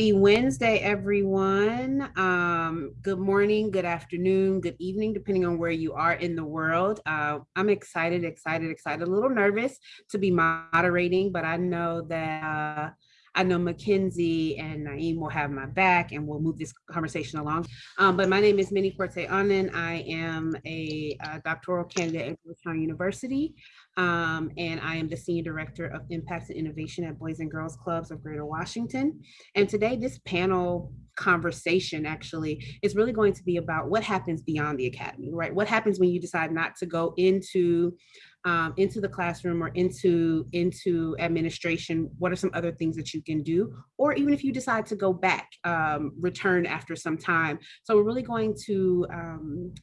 Happy Wednesday, everyone. Um, good morning, good afternoon, good evening, depending on where you are in the world. Uh, I'm excited, excited, excited, a little nervous to be moderating, but I know that uh, I know Mackenzie and Naeem will have my back and we'll move this conversation along. Um, but my name is Minnie Forte Anand. I am a, a uh, doctoral candidate at Georgetown University. Um, and I am the Senior Director of Impact and Innovation at Boys and Girls Clubs of Greater Washington. And today this panel conversation actually is really going to be about what happens beyond the academy, right? What happens when you decide not to go into um, into the classroom or into into administration what are some other things that you can do or even if you decide to go back um, return after some time so we're really going to um,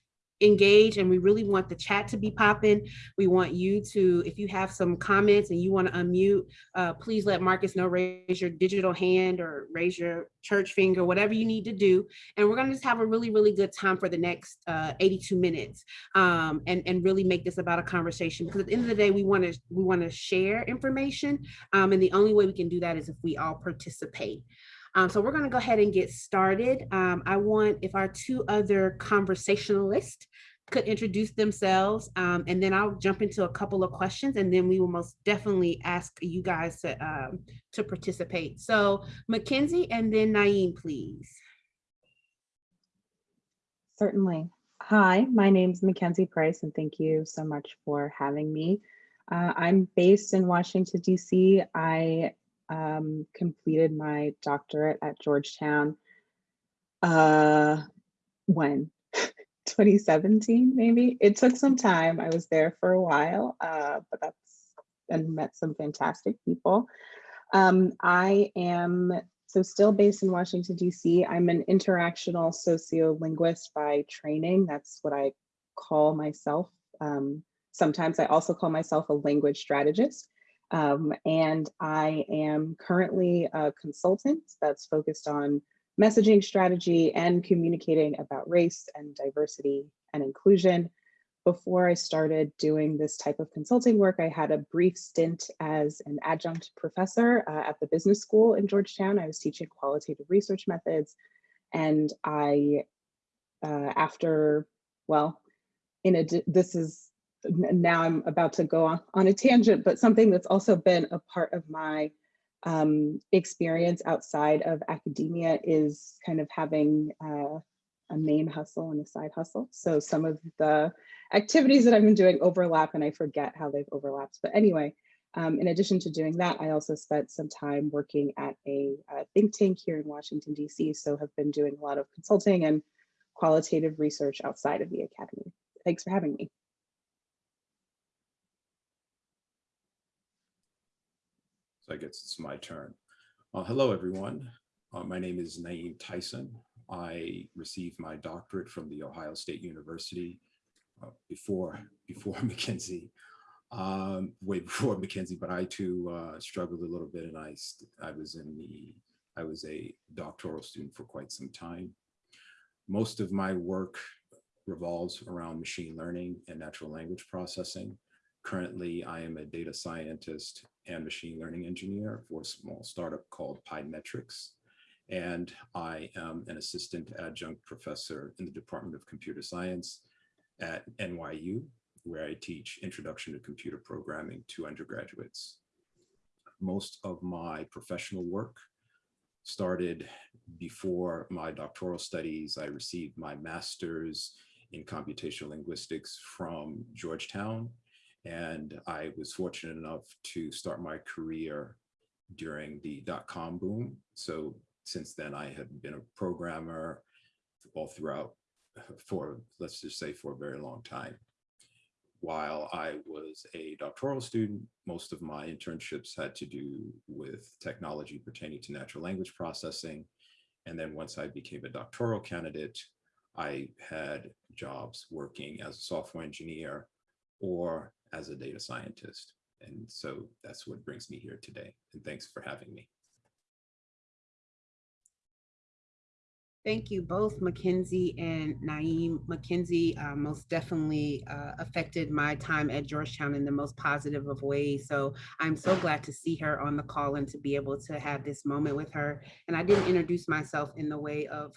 engage and we really want the chat to be popping. We want you to, if you have some comments and you want to unmute, uh, please let Marcus know, raise your digital hand or raise your church finger, whatever you need to do. And we're going to just have a really, really good time for the next uh, 82 minutes um, and, and really make this about a conversation because at the end of the day, we want to we want to share information. Um, and the only way we can do that is if we all participate. Um, so we're going to go ahead and get started. Um, I want if our two other conversationalists could introduce themselves um, and then I'll jump into a couple of questions and then we will most definitely ask you guys to, um, to participate. So Mackenzie and then Naeem, please. Certainly. Hi, my name is Mackenzie Price and thank you so much for having me. Uh, I'm based in Washington, DC. I um, completed my doctorate at Georgetown uh, when? 2017 maybe? It took some time. I was there for a while uh, but that's and met some fantastic people. Um, i am so still based in washington dc i'm an interactional sociolinguist by training. That's what i call myself um, sometimes i also call myself a language strategist um, and I am currently a consultant that's focused on messaging strategy and communicating about race and diversity and inclusion. Before I started doing this type of consulting work, I had a brief stint as an adjunct professor uh, at the business school in Georgetown. I was teaching qualitative research methods. And I, uh, after, well, in a, this is now I'm about to go on, on a tangent, but something that's also been a part of my um, experience outside of academia is kind of having uh, a main hustle and a side hustle. So some of the activities that I've been doing overlap and I forget how they've overlapped. But anyway, um, in addition to doing that, I also spent some time working at a, a think tank here in Washington, DC. So have been doing a lot of consulting and qualitative research outside of the academy. Thanks for having me. So I guess it's my turn. Uh, hello, everyone. Uh, my name is Naeem Tyson. I received my doctorate from the Ohio State University uh, before before Mackenzie, um, way before Mackenzie, but I too uh, struggled a little bit and I, I was in the, I was a doctoral student for quite some time. Most of my work revolves around machine learning and natural language processing. Currently, I am a data scientist and machine learning engineer for a small startup called PyMetrics. And I am an assistant adjunct professor in the Department of Computer Science at NYU, where I teach Introduction to Computer Programming to undergraduates. Most of my professional work started before my doctoral studies. I received my master's in computational linguistics from Georgetown and I was fortunate enough to start my career during the dot-com boom. So since then, I have been a programmer all throughout for, let's just say, for a very long time. While I was a doctoral student, most of my internships had to do with technology pertaining to natural language processing. And then once I became a doctoral candidate, I had jobs working as a software engineer or as a data scientist. And so that's what brings me here today. And thanks for having me. Thank you both, Mackenzie and Naeem. Mackenzie uh, most definitely uh, affected my time at Georgetown in the most positive of ways. So I'm so glad to see her on the call and to be able to have this moment with her. And I didn't introduce myself in the way of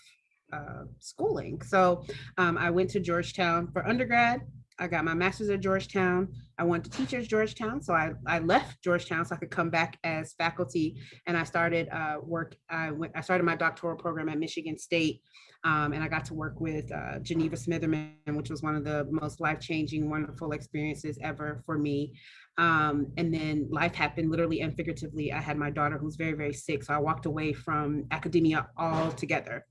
uh, schooling. So um, I went to Georgetown for undergrad. I got my master's at Georgetown. I wanted to teach at Georgetown. So I, I left Georgetown so I could come back as faculty and I started uh, work. I went, I started my doctoral program at Michigan State um, and I got to work with uh, Geneva Smitherman, which was one of the most life-changing, wonderful experiences ever for me. Um, and then life happened literally and figuratively. I had my daughter who's very, very sick. So I walked away from academia altogether.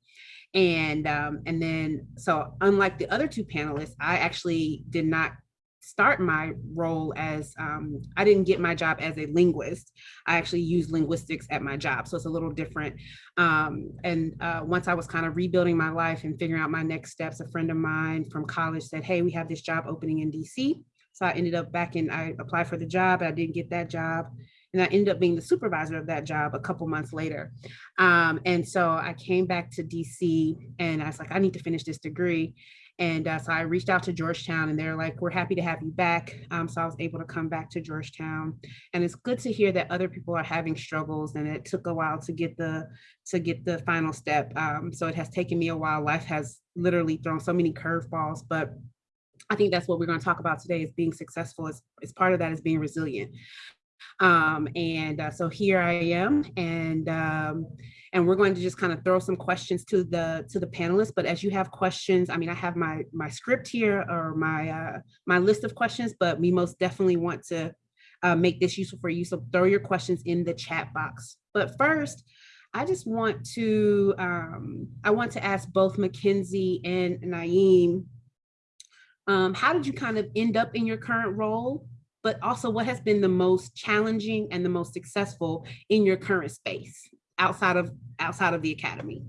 And um, and then so unlike the other two panelists, I actually did not start my role as um, I didn't get my job as a linguist. I actually used linguistics at my job, so it's a little different. Um, and uh, once I was kind of rebuilding my life and figuring out my next steps, a friend of mine from college said, "Hey, we have this job opening in DC." So I ended up back in. I applied for the job. I didn't get that job and I ended up being the supervisor of that job a couple months later. Um, and so I came back to DC and I was like, I need to finish this degree. And uh, so I reached out to Georgetown and they're like, we're happy to have you back. Um, so I was able to come back to Georgetown. And it's good to hear that other people are having struggles and it took a while to get the to get the final step. Um, so it has taken me a while. Life has literally thrown so many curveballs, but I think that's what we're going to talk about today is being successful as, as part of that is being resilient. Um, and uh, so here I am and um, and we're going to just kind of throw some questions to the to the panelists. But as you have questions, I mean, I have my my script here or my uh, my list of questions, but we most definitely want to uh, make this useful for you. So throw your questions in the chat box. But first, I just want to um, I want to ask both Mackenzie and Naeem, um, how did you kind of end up in your current role? But also what has been the most challenging and the most successful in your current space outside of outside of the academy?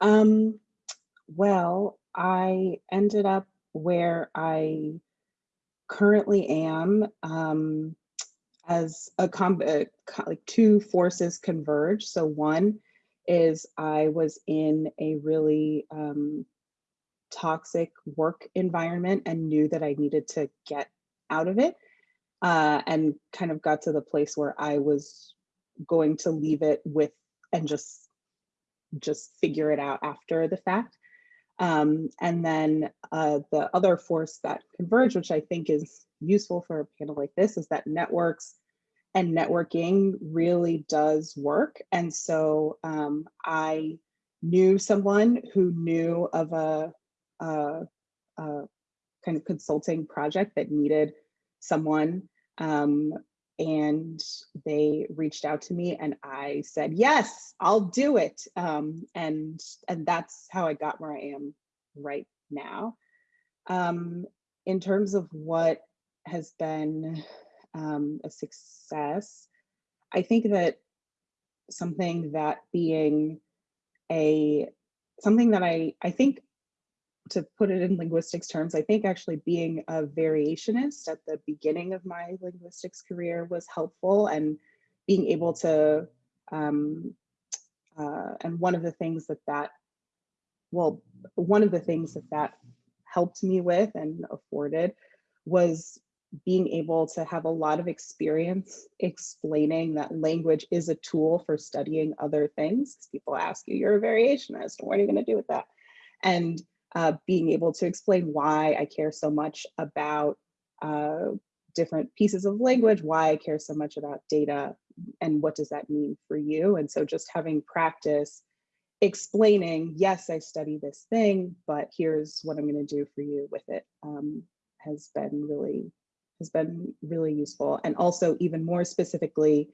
Um, well, I ended up where I currently am um, as a uh, like two forces converge. So one is I was in a really um, toxic work environment and knew that I needed to get out of it uh, and kind of got to the place where I was going to leave it with and just just figure it out after the fact. Um, and then uh, the other force that converge, which I think is useful for a panel like this, is that networks and networking really does work. And so um, I knew someone who knew of a, a, a kind of consulting project that needed someone um, and they reached out to me and I said, yes, I'll do it. Um, and, and that's how I got where I am right now. Um, in terms of what has been um, a success, I think that something that being a, something that I, I think to put it in linguistics terms, I think actually being a variationist at the beginning of my linguistics career was helpful and being able to, um, uh, and one of the things that that, well, one of the things that that helped me with and afforded was being able to have a lot of experience explaining that language is a tool for studying other things. People ask you, you're a variationist, what are you gonna do with that? And uh, being able to explain why I care so much about uh, different pieces of language, why I care so much about data, and what does that mean for you? And so just having practice explaining, yes, I study this thing, but here's what I'm gonna do for you with it um, has been really, has been really useful. And also even more specifically,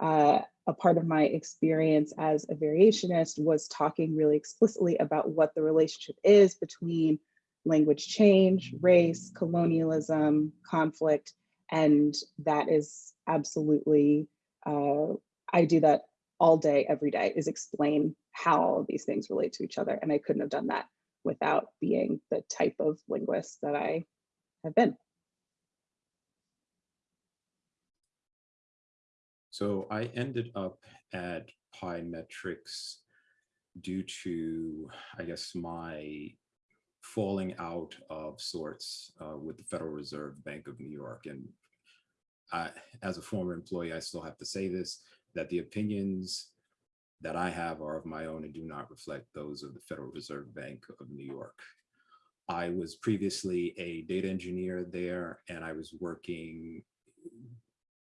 uh, a part of my experience as a variationist was talking really explicitly about what the relationship is between language change, race, colonialism, conflict, and that is absolutely, uh, I do that all day, every day, is explain how all of these things relate to each other. And I couldn't have done that without being the type of linguist that I have been. So I ended up at Pymetrics due to, I guess, my falling out of sorts uh, with the Federal Reserve Bank of New York. And I, as a former employee, I still have to say this, that the opinions that I have are of my own and do not reflect those of the Federal Reserve Bank of New York. I was previously a data engineer there and I was working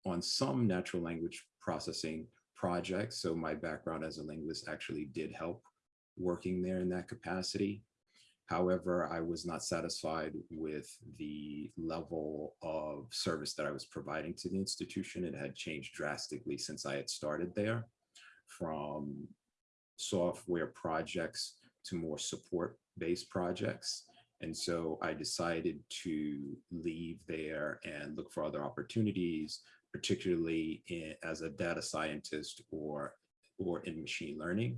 on some natural language processing projects. So my background as a linguist actually did help working there in that capacity. However, I was not satisfied with the level of service that I was providing to the institution. It had changed drastically since I had started there from software projects to more support-based projects. And so I decided to leave there and look for other opportunities, particularly in, as a data scientist or, or in machine learning.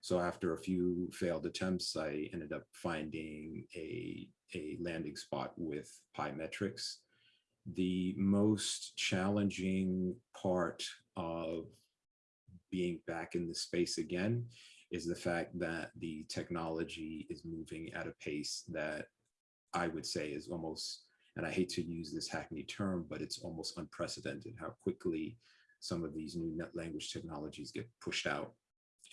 So after a few failed attempts, I ended up finding a, a landing spot with Pymetrics. The most challenging part of being back in the space again is the fact that the technology is moving at a pace that I would say is almost, and I hate to use this hackney term, but it's almost unprecedented how quickly some of these new net language technologies get pushed out.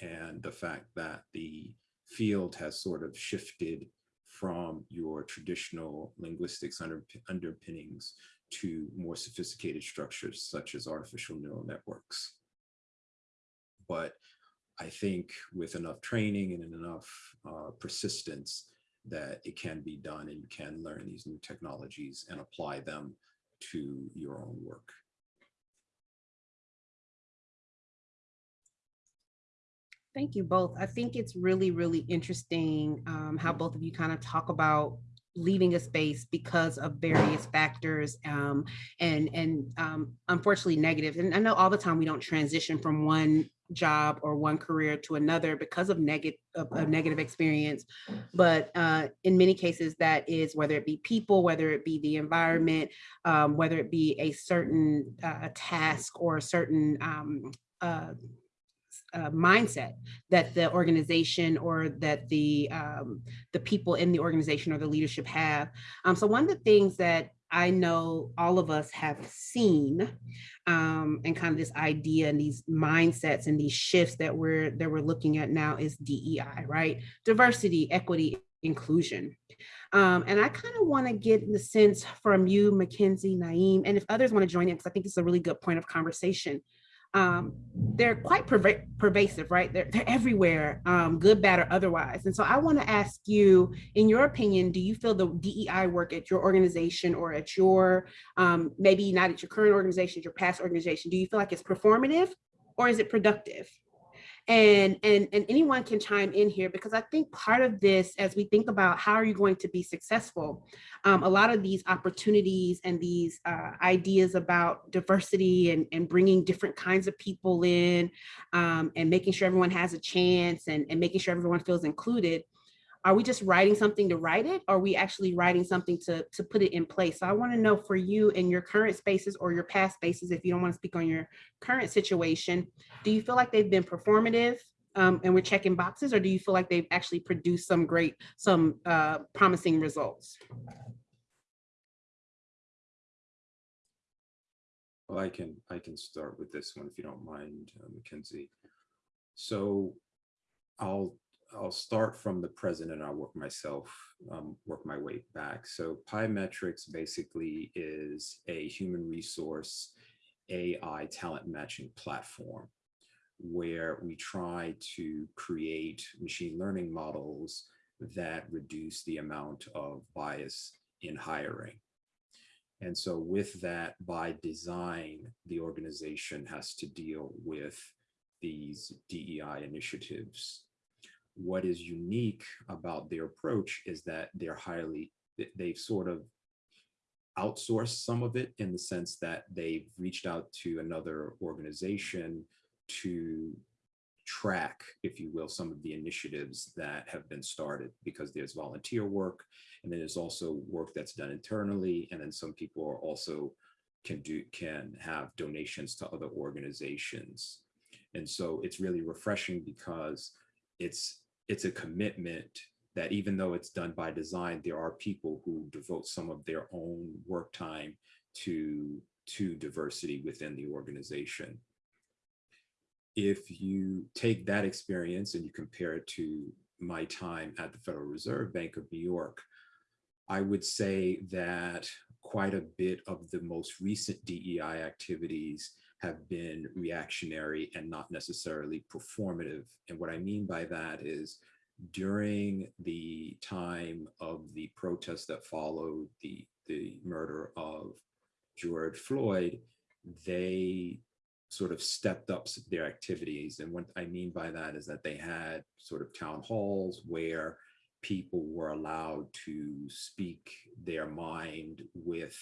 And the fact that the field has sort of shifted from your traditional linguistics under, underpinnings to more sophisticated structures such as artificial neural networks. But I think with enough training and enough uh, persistence that it can be done and you can learn these new technologies and apply them to your own work. Thank you both. I think it's really, really interesting um, how both of you kind of talk about leaving a space because of various factors um, and and um, unfortunately negative. And I know all the time we don't transition from one job or one career to another because of negative a negative experience. But uh, in many cases, that is whether it be people, whether it be the environment, um, whether it be a certain uh, task or a certain um, uh, uh, mindset that the organization or that the um, the people in the organization or the leadership have. Um, so one of the things that I know all of us have seen um, and kind of this idea and these mindsets and these shifts that we're that we're looking at now is DEI, right? Diversity, equity, inclusion. Um, and I kind of want to get the sense from you, Mackenzie, Naeem, and if others want to join in, because I think it's a really good point of conversation um, they're quite perva pervasive, right? They're, they're everywhere, um, good, bad, or otherwise. And so I want to ask you, in your opinion, do you feel the DEI work at your organization or at your, um, maybe not at your current organization, your past organization, do you feel like it's performative or is it productive? And and and anyone can chime in here because I think part of this, as we think about how are you going to be successful, um, a lot of these opportunities and these uh, ideas about diversity and, and bringing different kinds of people in um, and making sure everyone has a chance and, and making sure everyone feels included are we just writing something to write it? Or are we actually writing something to, to put it in place? So I wanna know for you in your current spaces or your past spaces, if you don't wanna speak on your current situation, do you feel like they've been performative um, and we're checking boxes or do you feel like they've actually produced some great, some uh, promising results? Well, I can I can start with this one if you don't mind, uh, Mackenzie. So I'll I'll start from the present and I'll work myself, um, work my way back. So Pymetrics basically is a human resource AI talent matching platform where we try to create machine learning models that reduce the amount of bias in hiring. And so with that, by design, the organization has to deal with these DEI initiatives what is unique about their approach is that they're highly, they've sort of outsourced some of it in the sense that they've reached out to another organization to track, if you will, some of the initiatives that have been started because there's volunteer work and then there's also work that's done internally and then some people are also can do can have donations to other organizations. And so it's really refreshing because it's it's a commitment that even though it's done by design, there are people who devote some of their own work time to to diversity within the organization. If you take that experience and you compare it to my time at the Federal Reserve Bank of New York, I would say that quite a bit of the most recent DEI activities have been reactionary and not necessarily performative. And what I mean by that is during the time of the protests that followed the, the murder of George Floyd, they sort of stepped up their activities. And what I mean by that is that they had sort of town halls where people were allowed to speak their mind with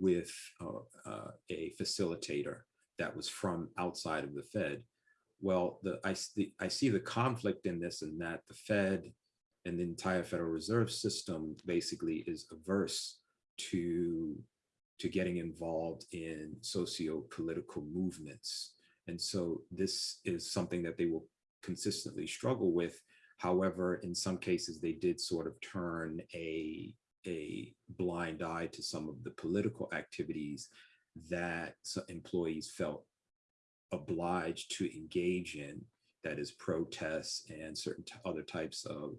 with uh, uh, a facilitator that was from outside of the Fed. Well, the, I, the, I see the conflict in this and that the Fed and the entire Federal Reserve System basically is averse to, to getting involved in socio-political movements. And so this is something that they will consistently struggle with. However, in some cases, they did sort of turn a a blind eye to some of the political activities that employees felt obliged to engage in, that is protests and certain other types of,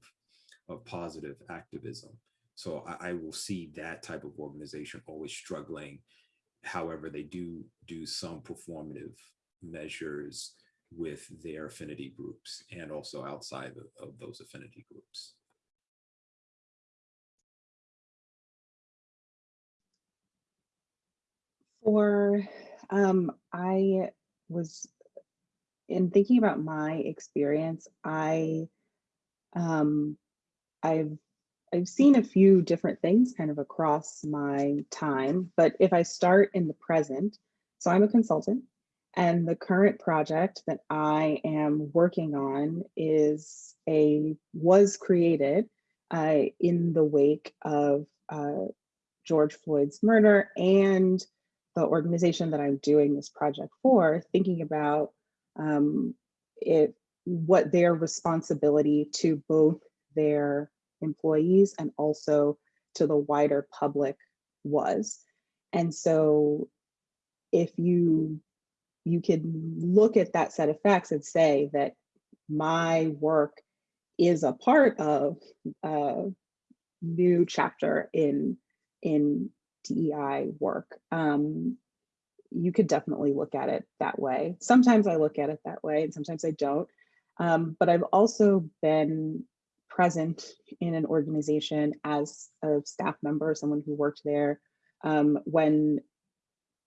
of positive activism. So I, I, will see that type of organization always struggling. However, they do do some performative measures with their affinity groups and also outside of, of those affinity groups. For, um, I was, in thinking about my experience, I, um, I've, I've seen a few different things kind of across my time, but if I start in the present, so I'm a consultant and the current project that I am working on is a, was created uh, in the wake of uh, George Floyd's murder and the organization that I'm doing this project for, thinking about um, it, what their responsibility to both their employees and also to the wider public was. And so if you you can look at that set of facts and say that my work is a part of a new chapter in in DEI work. Um, you could definitely look at it that way. Sometimes I look at it that way and sometimes I don't. Um, but I've also been present in an organization as a staff member, someone who worked there, um, when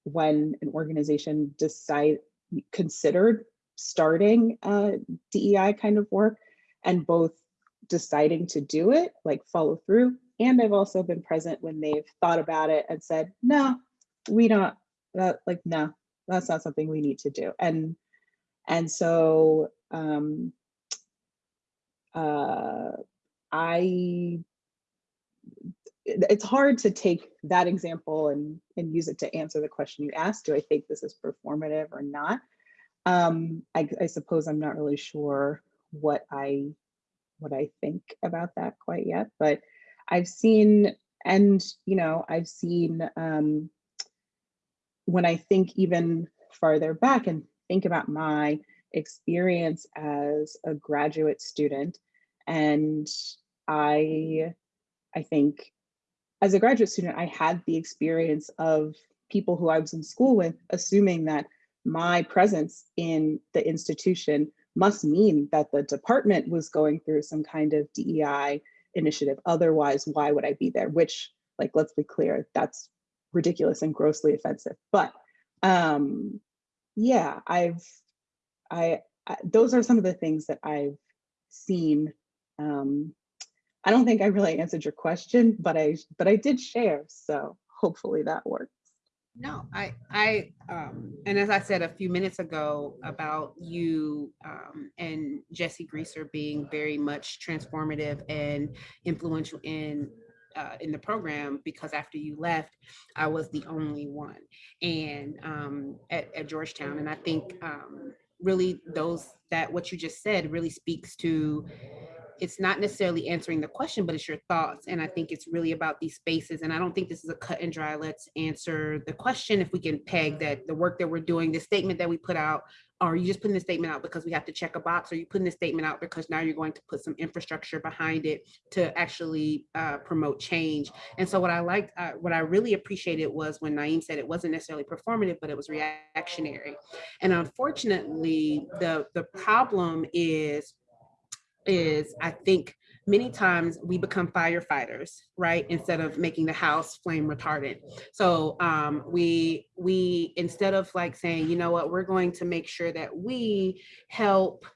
when an organization decide considered starting uh, DEI kind of work and both deciding to do it, like follow through, and I've also been present when they've thought about it and said, no, we don't, that, like, no, that's not something we need to do. And, and so um, uh, I, it's hard to take that example and, and use it to answer the question you asked, do I think this is performative or not? Um, I, I suppose I'm not really sure what I what I think about that quite yet, but I've seen, and you know, I've seen um, when I think even farther back and think about my experience as a graduate student, and I, I think as a graduate student, I had the experience of people who I was in school with, assuming that my presence in the institution must mean that the department was going through some kind of DEI initiative. Otherwise, why would I be there? Which, like, let's be clear, that's ridiculous and grossly offensive. But um, yeah, I've, I, I, those are some of the things that I've seen. Um, I don't think I really answered your question, but I, but I did share. So hopefully that works. No, I, I, um, and as I said a few minutes ago about you um, and Jesse Greaser being very much transformative and influential in uh, in the program because after you left, I was the only one and um, at, at Georgetown. And I think um, really those that what you just said really speaks to it's not necessarily answering the question, but it's your thoughts. And I think it's really about these spaces. And I don't think this is a cut and dry, let's answer the question if we can peg that the work that we're doing, the statement that we put out, are you just putting the statement out because we have to check a box? Or you putting the statement out because now you're going to put some infrastructure behind it to actually uh, promote change? And so what I liked, uh, what I really appreciated was when Naeem said it wasn't necessarily performative, but it was reactionary. And unfortunately, the, the problem is is I think many times we become firefighters, right? Instead of making the house flame retardant. So um, we, we, instead of like saying, you know what, we're going to make sure that we help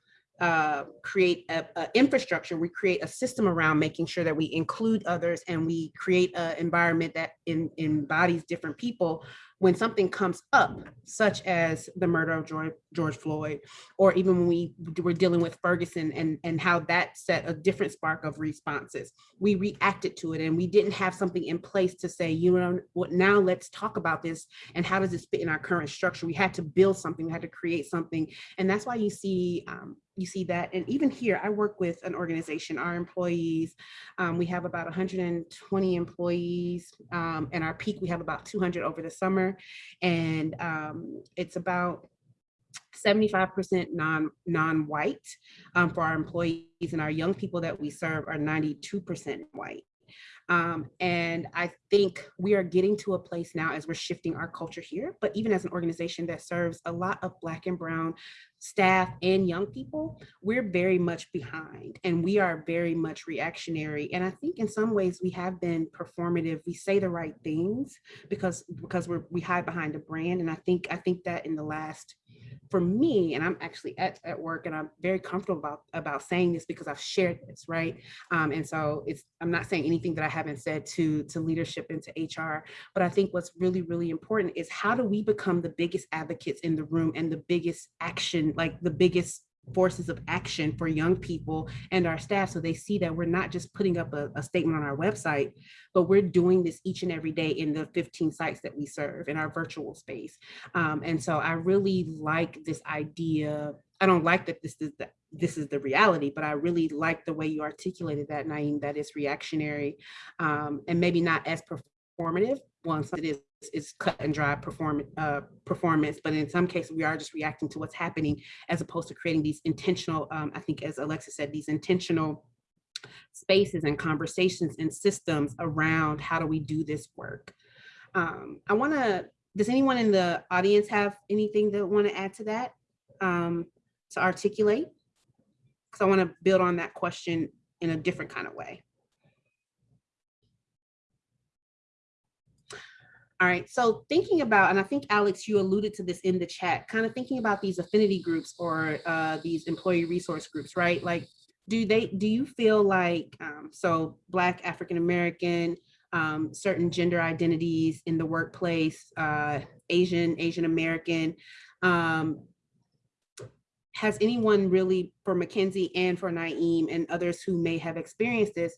uh, create a, a, infrastructure, we create a system around making sure that we include others and we create an environment that in, embodies different people when something comes up, such as the murder of George, Floyd, or even when we were dealing with Ferguson and, and how that set a different spark of responses, we reacted to it and we didn't have something in place to say, you know, what now let's talk about this and how does this fit in our current structure? We had to build something, we had to create something. And that's why you see um, you see that. And even here, I work with an organization, our employees, um, we have about 120 employees um, and our peak, we have about 200 over the summer. And um, it's about 75% non, non-white um, for our employees and our young people that we serve are 92% white. Um, and I think we are getting to a place now as we're shifting our culture here, but even as an organization that serves a lot of Black and Brown staff and young people, we're very much behind and we are very much reactionary. And I think in some ways we have been performative. We say the right things because because we're we hide behind a brand. And I think I think that in the last for me, and I'm actually at, at work and I'm very comfortable about, about saying this because I've shared this, right? Um, and so it's, I'm not saying anything that I haven't said to, to leadership and to HR, but I think what's really, really important is how do we become the biggest advocates in the room and the biggest action, like the biggest forces of action for young people and our staff so they see that we're not just putting up a, a, statement on our website, but we're doing this each and every day in the 15 sites that we serve in our virtual space. Um, and so I really like this idea. I don't like that this is the this is the reality, but I really like the way you articulated that, Naeem, that is reactionary um, and maybe not as performative once it is is cut and dry perform, uh, performance, but in some cases we are just reacting to what's happening as opposed to creating these intentional, um, I think as Alexa said, these intentional spaces and conversations and systems around how do we do this work. Um, I wanna, does anyone in the audience have anything that wanna add to that um, to articulate? Because I wanna build on that question in a different kind of way. All right, so thinking about, and I think Alex, you alluded to this in the chat, kind of thinking about these affinity groups or uh, these employee resource groups, right? Like, do they, do you feel like, um, so Black, African-American, um, certain gender identities in the workplace, uh, Asian, Asian American, um, has anyone really, for Mackenzie and for Naeem and others who may have experienced this,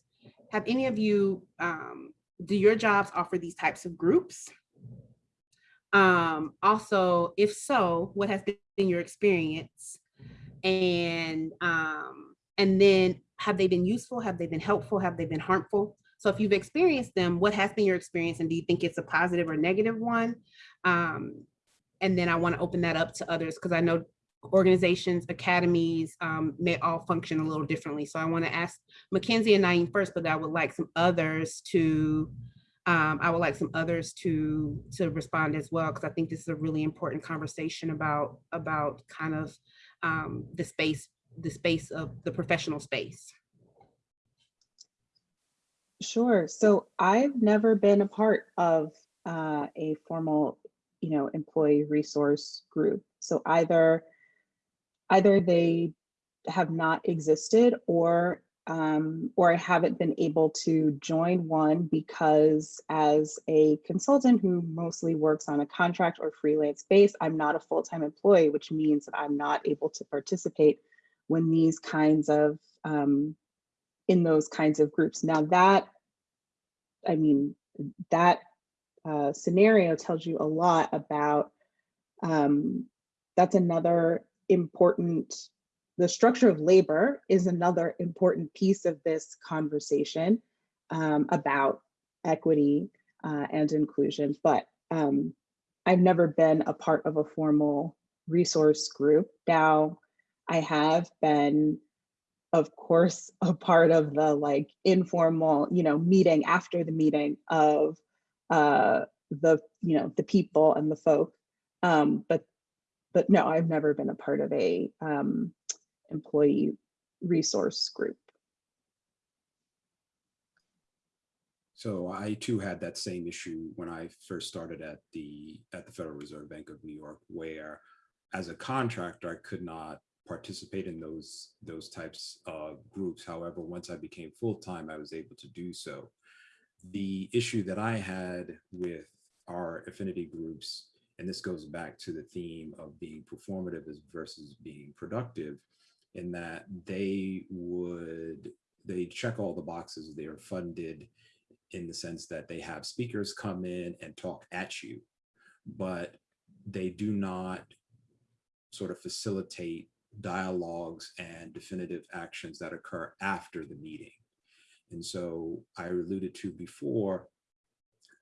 have any of you um, do your jobs offer these types of groups? Um, also, if so, what has been your experience? And, um, and then have they been useful? Have they been helpful? Have they been harmful? So if you've experienced them, what has been your experience and do you think it's a positive or negative one? Um, and then I wanna open that up to others because I know organizations, academies um, may all function a little differently. So I want to ask Mackenzie and Naeem first, but I would like some others to, um, I would like some others to to respond as well, because I think this is a really important conversation about about kind of um, the space, the space of the professional space. Sure. So I've never been a part of uh, a formal, you know, employee resource group. So either either they have not existed or um, or I haven't been able to join one because as a consultant who mostly works on a contract or freelance base, I'm not a full-time employee, which means that I'm not able to participate when these kinds of, um, in those kinds of groups. Now that, I mean, that uh, scenario tells you a lot about, um, that's another important the structure of labor is another important piece of this conversation um, about equity uh, and inclusion. But um, I've never been a part of a formal resource group. Now, I have been, of course, a part of the like informal, you know, meeting after the meeting of uh, the, you know, the people and the folk. Um, but, but no, I've never been a part of a um, employee resource group. So I too had that same issue when I first started at the at the Federal Reserve Bank of New York, where as a contractor, I could not participate in those those types of groups. However, once I became full-time, I was able to do so. The issue that I had with our affinity groups, and this goes back to the theme of being performative versus being productive, in that they would, they check all the boxes, they're funded in the sense that they have speakers come in and talk at you, but they do not sort of facilitate dialogues and definitive actions that occur after the meeting. And so I alluded to before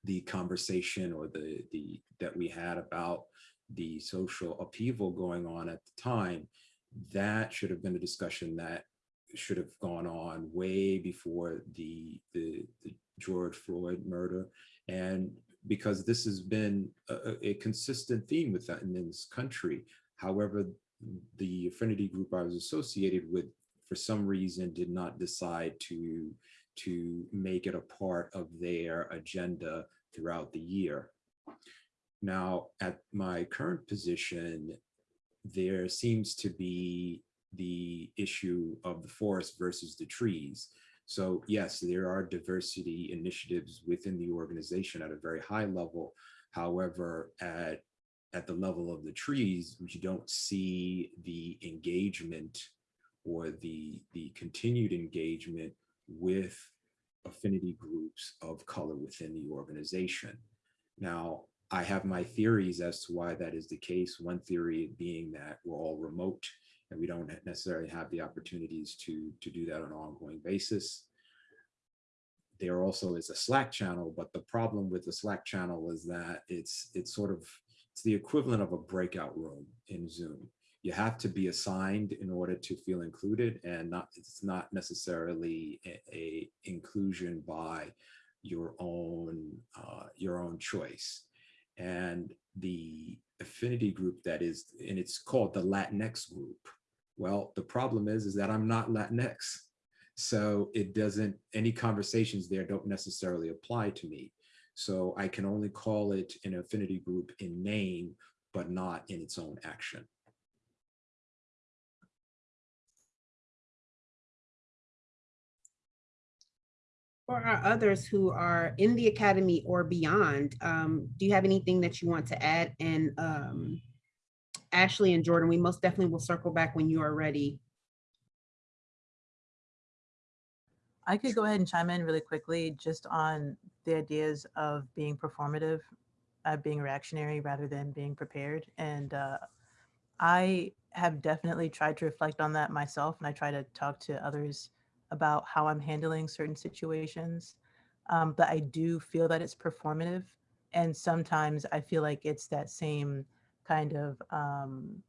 the conversation or the, the that we had about the social upheaval going on at the time, that should have been a discussion that should have gone on way before the, the, the George Floyd murder. And because this has been a, a consistent theme with that in this country. However, the affinity group I was associated with, for some reason, did not decide to, to make it a part of their agenda throughout the year. Now, at my current position, there seems to be the issue of the forest versus the trees. So yes, there are diversity initiatives within the organization at a very high level. However, at, at the level of the trees, you don't see the engagement or the, the continued engagement with affinity groups of color within the organization. Now, I have my theories as to why that is the case. One theory being that we're all remote and we don't necessarily have the opportunities to, to do that on an ongoing basis. There also is a Slack channel, but the problem with the Slack channel is that it's it's sort of it's the equivalent of a breakout room in Zoom. You have to be assigned in order to feel included, and not it's not necessarily a, a inclusion by your own uh, your own choice. And the affinity group that is, and it's called the Latinx group. Well, the problem is, is that I'm not Latinx. So it doesn't, any conversations there don't necessarily apply to me. So I can only call it an affinity group in name, but not in its own action. For our others who are in the academy or beyond, um, do you have anything that you want to add? And um, Ashley and Jordan, we most definitely will circle back when you are ready. I could go ahead and chime in really quickly just on the ideas of being performative, uh, being reactionary rather than being prepared. And uh, I have definitely tried to reflect on that myself and I try to talk to others about how I'm handling certain situations. Um, but I do feel that it's performative. And sometimes I feel like it's that same kind of um,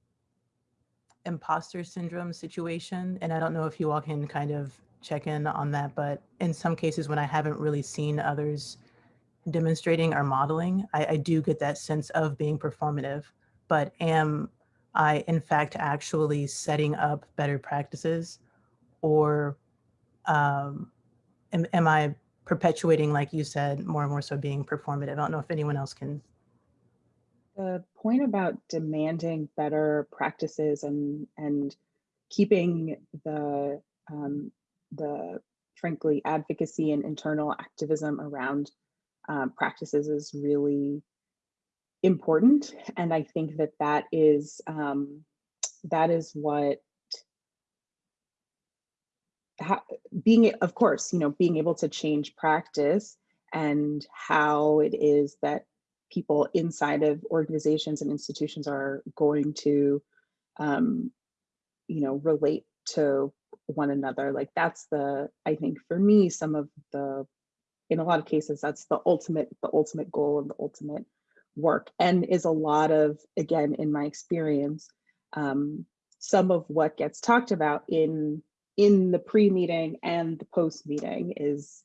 imposter syndrome situation. And I don't know if you all can kind of check in on that, but in some cases when I haven't really seen others demonstrating or modeling, I, I do get that sense of being performative, but am I in fact actually setting up better practices or um, am, am I perpetuating, like you said, more and more so being performative? I don't know if anyone else can. The point about demanding better practices and and keeping the um, the frankly advocacy and internal activism around um, practices is really important, and I think that that is um, that is what being, of course, you know, being able to change practice and how it is that people inside of organizations and institutions are going to um, you know, relate to one another. Like that's the, I think for me, some of the, in a lot of cases, that's the ultimate, the ultimate goal and the ultimate work and is a lot of, again, in my experience, um, some of what gets talked about in in the pre-meeting and the post-meeting is,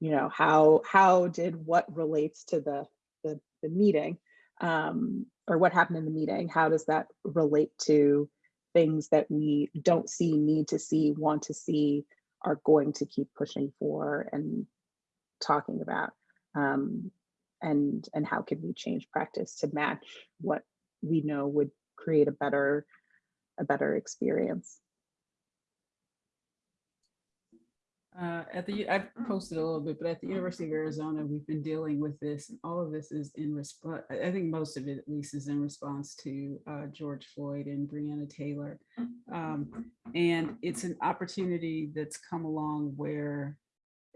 you know, how how did what relates to the the, the meeting um, or what happened in the meeting? How does that relate to things that we don't see, need to see, want to see, are going to keep pushing for and talking about? Um, and and how can we change practice to match what we know would create a better a better experience. Uh, at the, I've posted a little bit, but at the University of Arizona, we've been dealing with this. and All of this is in response, I think most of it at least is in response to uh, George Floyd and Breonna Taylor. Um, and it's an opportunity that's come along where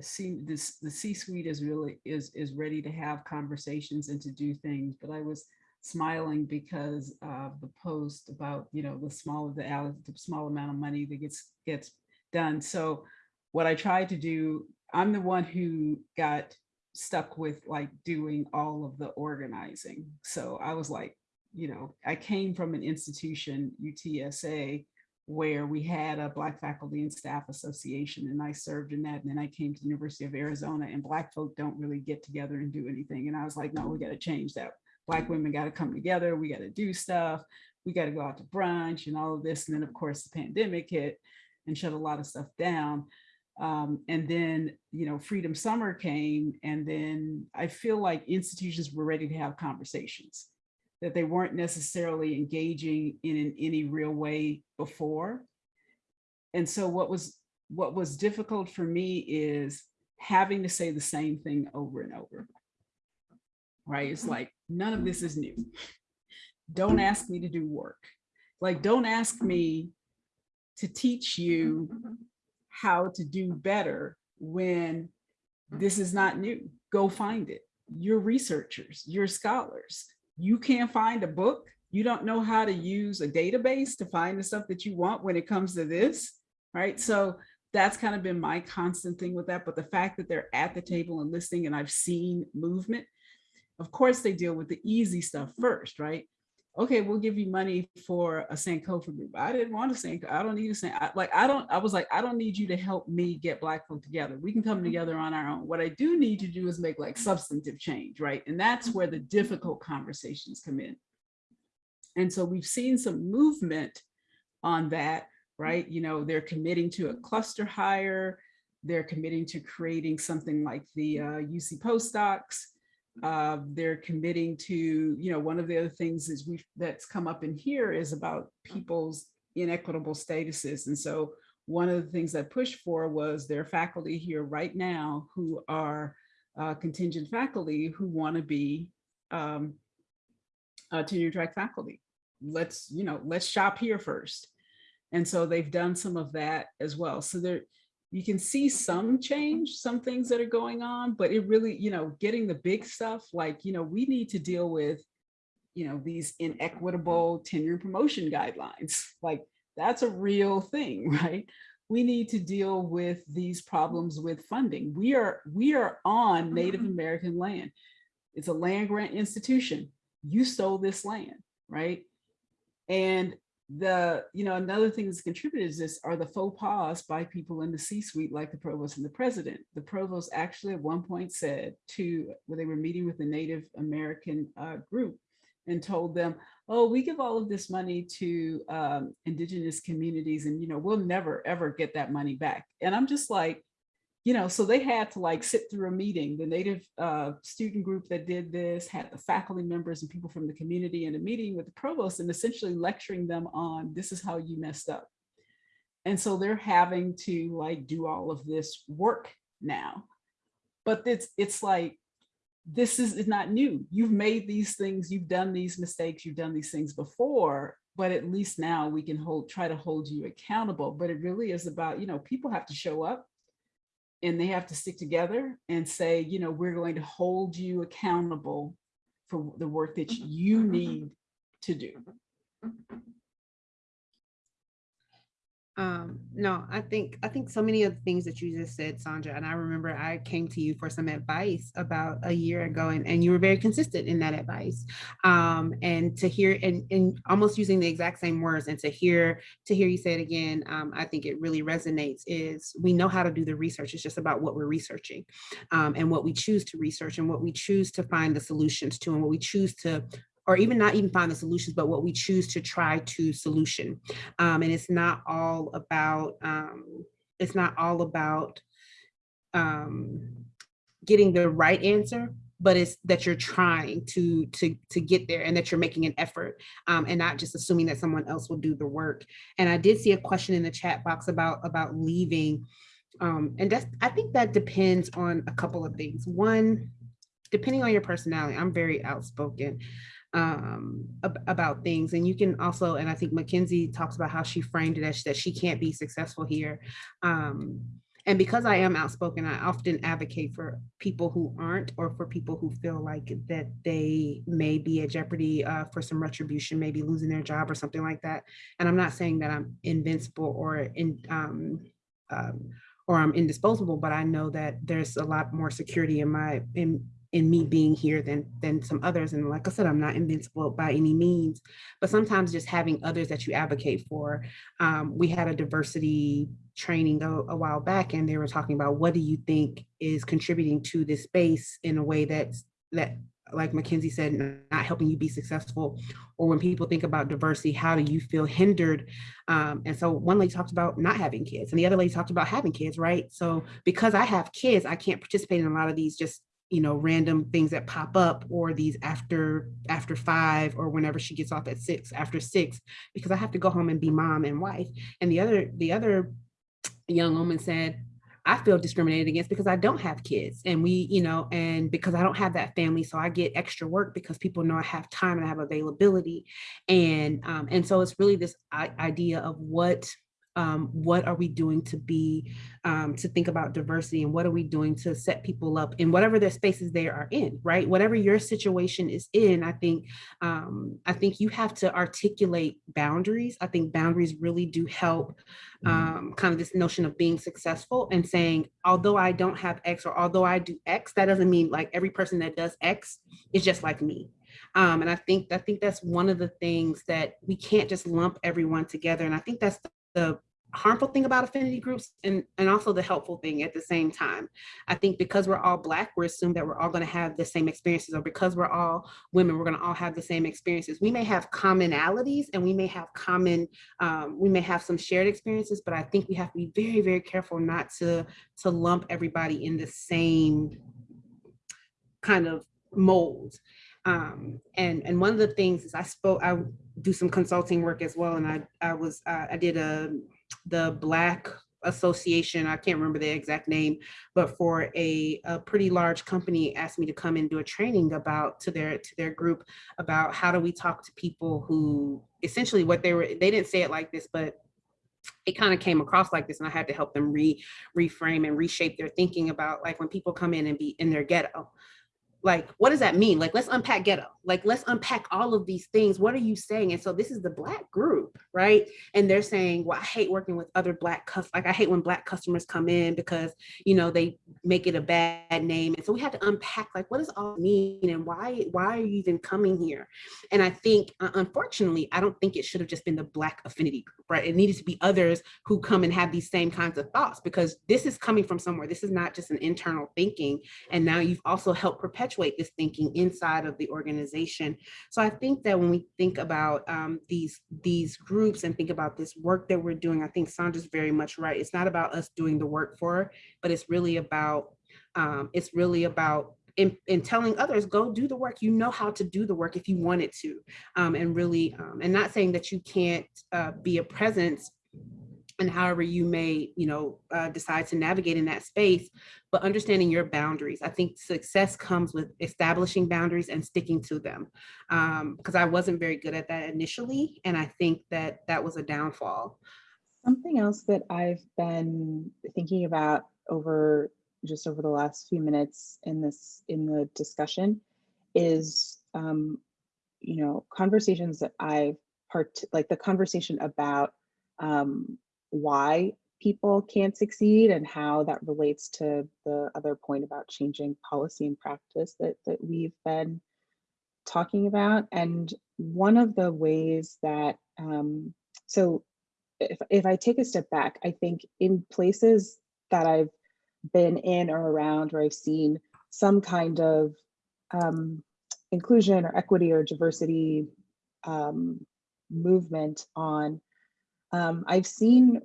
see this the C-suite is really is is ready to have conversations and to do things. But I was smiling because of the post about you know the small the, the small amount of money that gets gets done. So what I tried to do, I'm the one who got stuck with like doing all of the organizing. So I was like, you know, I came from an institution, UTSA, where we had a Black Faculty and Staff Association and I served in that. And then I came to the University of Arizona and Black folk don't really get together and do anything. And I was like, no, we got to change that. Black women got to come together. We got to do stuff. We got to go out to brunch and all of this. And then of course the pandemic hit and shut a lot of stuff down. Um, and then, you know, Freedom Summer came and then I feel like institutions were ready to have conversations that they weren't necessarily engaging in, in any real way before. And so what was what was difficult for me is having to say the same thing over and over. Right? It's like none of this is new. Don't ask me to do work. Like don't ask me to teach you how to do better when hmm. this is not new. Go find it. You're researchers, you're scholars you can't find a book, you don't know how to use a database to find the stuff that you want when it comes to this, right? So that's kind of been my constant thing with that. But the fact that they're at the table and listening and I've seen movement, of course they deal with the easy stuff first, right? Okay, we'll give you money for a Sankofa group. I didn't want a Sankofa. I don't need a Sankofa. Like, I don't, I was like, I don't need you to help me get Black folk together. We can come mm-hmm. together on our own. What I do need to do is make like substantive change, right? And that's where the mm-hmm. difficult conversations come in. And so we've seen some movement on that, right? Mm-hmm. You know, they're committing to a cluster hire. They're committing to creating something like the uh, UC postdocs uh, they're committing to, you know, one of the other things is we that's come up in here is about people's inequitable statuses. And so one of the things I pushed for was their faculty here right now who are uh, contingent faculty who want to be um, tenure track faculty. Let's, you know, let's shop here first. And so they've done some of that as well. So there, you can see some change, some things that are going on, but it really, you know, getting the big stuff, like, you know, we need to deal with, you know, these inequitable tenure promotion guidelines. Like that's a real thing, right? We need to deal with these problems with funding. We are, we are on mm-hmm. Native American land. It's a land grant institution. You stole this land, right? And the, you know, another thing that's contributed is this are the faux pas by people in the C-suite like the provost and the president. The provost actually at one point said to, when they were meeting with the Native American uh, group and told them, oh, we give all of this money to um, indigenous communities and, you know, we'll never, ever get that money back. And I'm just like, you know, so they had to like sit through a meeting. The native uh, student group that did this had the faculty members and people from the community in a meeting with the provost and essentially lecturing them on this is how you messed up. And so they're having to like do all of this work now. But it's it's like, this is, is not new. You've made these things, you've done these mistakes, you've done these things before, but at least now we can hold try to hold you accountable. But it really is about, you know, people have to show up and they have to stick together and say, you know, we're going to hold you accountable for the work that mm-hmm. you mm-hmm. need to do. Mm-hmm. Um, no, I think I think so many of the things that you just said, Sandra, and I remember I came to you for some advice about a year ago, and, and you were very consistent in that advice. Um, and to hear and, and almost using the exact same words, and to hear to hear you say it again, um, I think it really resonates. Is we know how to do the research. It's just about what we're researching, um, and what we choose to research, and what we choose to find the solutions to, and what we choose to or even not even find the solutions, but what we choose to try to solution. Um, and it's not all about, um, it's not all about um, getting the right answer, but it's that you're trying to to to get there and that you're making an effort um, and not just assuming that someone else will do the work. And I did see a question in the chat box about about leaving. Um, and that's I think that depends on a couple of things. One, depending on your personality, I'm very outspoken um, ab about things. And you can also, and I think Mackenzie talks about how she framed it as that she can't be successful here. Um, and because I am outspoken, I often advocate for people who aren't, or for people who feel like that they may be at jeopardy uh, for some retribution, maybe losing their job or something like that. And I'm not saying that I'm invincible or in, um, um, or I'm indisposable, but I know that there's a lot more security in my in in me being here than than some others. And like I said, I'm not invincible by any means, but sometimes just having others that you advocate for. Um, we had a diversity training a, a, while back, and they were talking about what do you think is contributing to this space in a way that's that like Mackenzie said, not helping you be successful, or when people think about diversity, how do you feel hindered? Um, and so one lady talked about not having kids, and the other lady talked about having kids, right? So because I have kids, I can't participate in a lot of these just you know random things that pop up or these after after five or whenever she gets off at six after six because i have to go home and be mom and wife. And the other the other young woman said i feel discriminated against because i don't have kids and we you know and because i don't have that family so i get extra work because people know i have time and i have availability. And um, and so it's really this idea of what um, what are we doing to be um, to think about diversity and what are we doing to set people up in whatever their spaces they are in right whatever your situation is in i think um, i think you have to articulate boundaries i think boundaries really do help mm-hmm. um, kind of this notion of being successful and saying although i don't have x or although i do x that doesn't mean like every person that does x is just like me um, and I think I think that's one of the things that we can't just lump everyone together. And I think that's the harmful thing about affinity groups and, and also the helpful thing at the same time. I think because we're all black, we're assumed that we're all gonna have the same experiences or because we're all women, we're gonna all have the same experiences. We may have commonalities and we may have common, um, we may have some shared experiences, but I think we have to be very, very careful not to, to lump everybody in the same kind of mold. Um, and and one of the things is I spoke, I do some consulting work as well, and I I was uh, I did a the Black association, I can't remember the exact name, but for a, a pretty large company asked me to come and do a training about to their to their group about how do we talk to people who essentially what they were, they didn't say it like this, but it kind of came across like this and I had to help them re reframe and reshape their thinking about like when people come in and be in their ghetto, like what does that mean? Like let's unpack ghetto. Like let's unpack all of these things. What are you saying? And so this is the black group right? And they're saying well i hate working with other black customers like i hate when black customers come in because you know they make it a bad name. And so we had to unpack like what does all mean and why why are you even coming here? And i think uh, unfortunately i don't think it should have just been the black affinity group right? It needed to be others who come and have these same kinds of thoughts because this is coming from somewhere. This is not just an internal thinking. And now you've also helped perpetuate perpetuate this thinking inside of the organization. So I think that when we think about um, these, these groups and think about this work that we're doing, I think Sandra's very much right. It's not about us doing the work for her, but it's really about, um, it's really about in, in, telling others, go do the work. You know how to do the work if you wanted to. Um, and really, um, and not saying that you can't uh, be a presence and however you may, you know, uh, decide to navigate in that space, but understanding your boundaries. I think success comes with establishing boundaries and sticking to them. Because um, I wasn't very good at that initially, and I think that that was a downfall. Something else that I've been thinking about over just over the last few minutes in this in the discussion is, um, you know, conversations that I've part like the conversation about um, why people can't succeed and how that relates to the other point about changing policy and practice that, that we've been talking about. And one of the ways that, um, so if, if I take a step back, I think in places that I've been in or around where I've seen some kind of um, inclusion or equity or diversity um, movement on, um, I've seen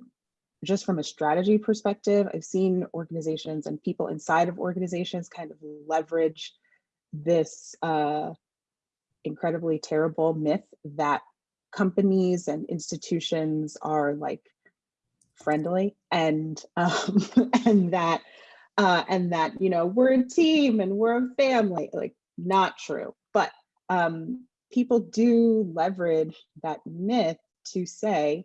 just from a strategy perspective, I've seen organizations and people inside of organizations kind of leverage this uh, incredibly terrible myth that companies and institutions are like friendly and um, and that uh, and that you know we're a team and we're a family like not true. But um, people do leverage that myth to say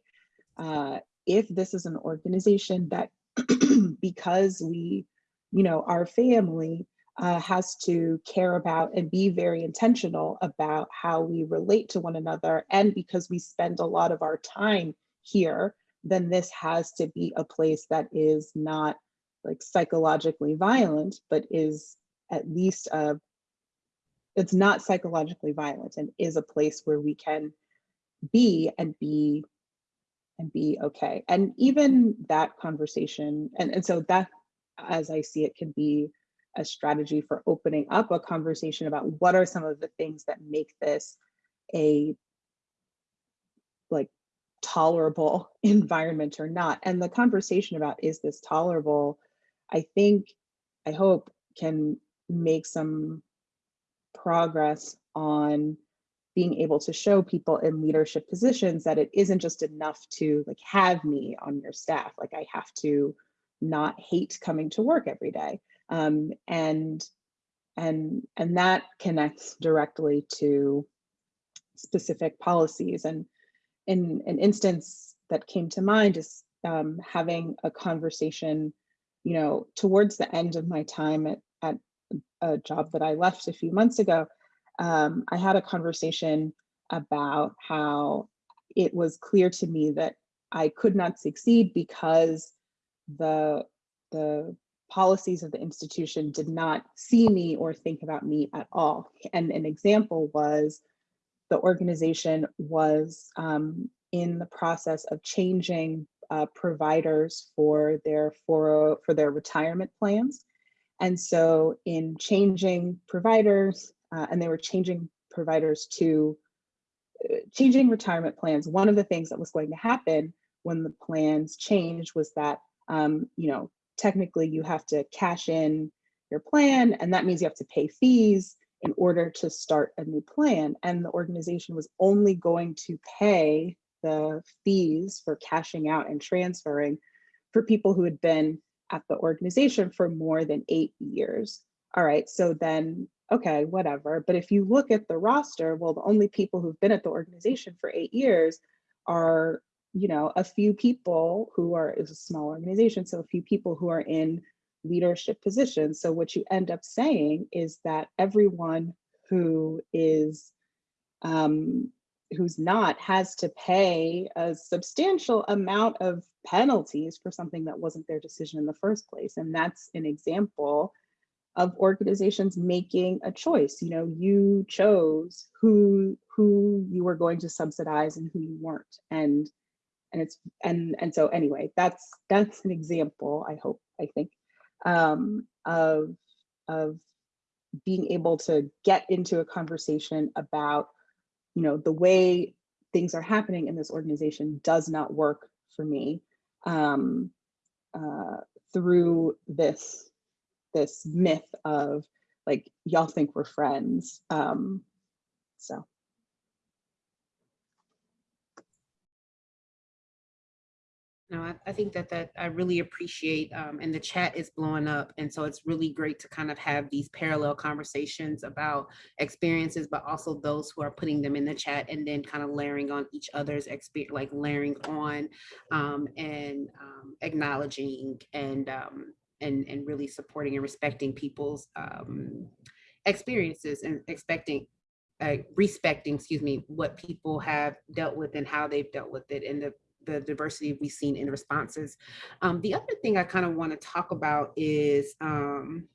uh, if this is an organization that because we you know our family uh, has to care about and be very intentional about how we relate to one another. And because we spend a lot of our time here, then this has to be a place that is not like psychologically violent, but is at least a, it's not psychologically violent and is a place where we can be and be and be okay. And even that conversation, and, and so that, as I see it, can be a strategy for opening up a conversation about what are some of the things that make this a like tolerable environment or not. And the conversation about is this tolerable, I think, I hope can make some progress on being able to show people in leadership positions that it isn't just enough to like have me on your staff. Like I have to not hate coming to work every day. Um, and, and, and that connects directly to specific policies. And in an instance that came to mind is um, having a conversation, you know, towards the end of my time at, at a job that I left a few months ago, um, I had a conversation about how it was clear to me that I could not succeed because the the policies of the institution did not see me or think about me at all. And an example was the organization was um, in the process of changing uh, providers for their for, for their retirement plans. And so in changing providers, uh, and they were changing providers to uh, changing retirement plans, one of the things that was going to happen when the plans changed was that, um, you know, technically you have to cash in your plan and that means you have to pay fees in order to start a new plan. And the organization was only going to pay the fees for cashing out and transferring for people who had been at the organization for more than eight years. All right, so then, okay, whatever. But if you look at the roster, well, the only people who've been at the organization for eight years are you know, a few people who are, is a small organization, so a few people who are in leadership positions. So what you end up saying is that everyone who is, um, who's not has to pay a substantial amount of penalties for something that wasn't their decision in the first place. And that's an example of organizations making a choice. You know, you chose who who you were going to subsidize and who you weren't. And and it's and and so anyway that's that's an example i hope i think um of of being able to get into a conversation about you know the way things are happening in this organization does not work for me um uh through this this myth of like y'all think we're friends um so No, I, I think that that I really appreciate, um, and the chat is blowing up. And so it's really great to kind of have these parallel conversations about experiences, but also those who are putting them in the chat and then kind of layering on each other's experience, like layering on um, and um, acknowledging and, um, and, and really supporting and respecting people's um, experiences and expecting uh, respecting, excuse me, what people have dealt with and how they've dealt with it and the the diversity we've seen in responses. Um, the other thing I kind of want to talk about is, um,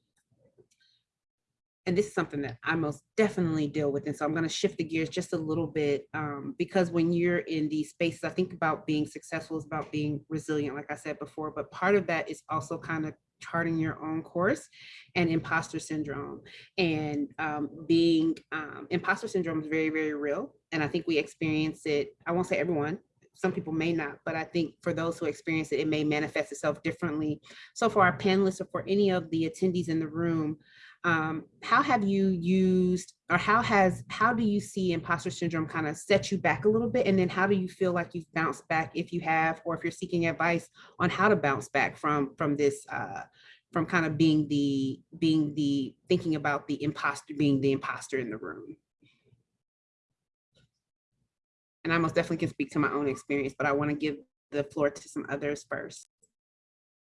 and this is something that I most definitely deal with. And so I'm going to shift the gears just a little bit um, because when you're in these spaces, I think about being successful is about being resilient, like I said before, but part of that is also kind of charting your own course and imposter syndrome and um, being um, imposter syndrome is very, very real. And I think we experience it, I won't say everyone, some people may not, but I think for those who experience it, it may manifest itself differently. So for our panelists or for any of the attendees in the room, um, how have you used or how has how do you see imposter syndrome kind of set you back a little bit? And then how do you feel like you've bounced back if you have or if you're seeking advice on how to bounce back from from this uh, from kind of being the being the thinking about the imposter being the imposter in the room? And I most definitely can speak to my own experience but I want to give the floor to some others first.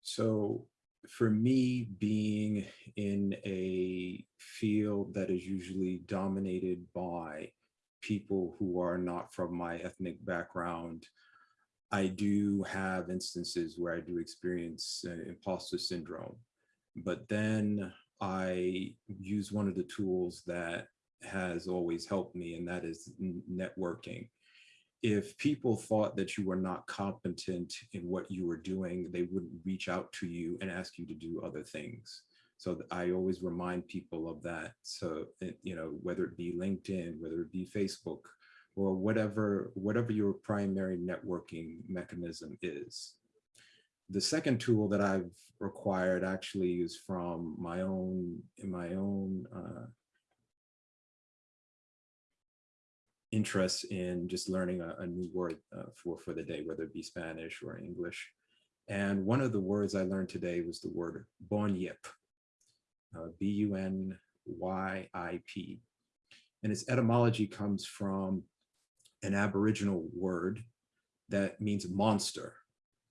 So for me, being in a field that is usually dominated by people who are not from my ethnic background, I do have instances where I do experience uh, imposter syndrome. But then I use one of the tools that has always helped me, and that is networking if people thought that you were not competent in what you were doing, they wouldn't reach out to you and ask you to do other things. So I always remind people of that. So, eh, you know, whether it be LinkedIn, whether it be Facebook, or whatever, whatever your primary networking mechanism is. The second tool that I've required actually is from my own, in my own uh, interest in just learning a, a new word uh, for, for the day, whether it be Spanish or English. And one of the words I learned today was the word bunyip, uh, B-U-N-Y-I-P. And its etymology comes from an Aboriginal word that means monster,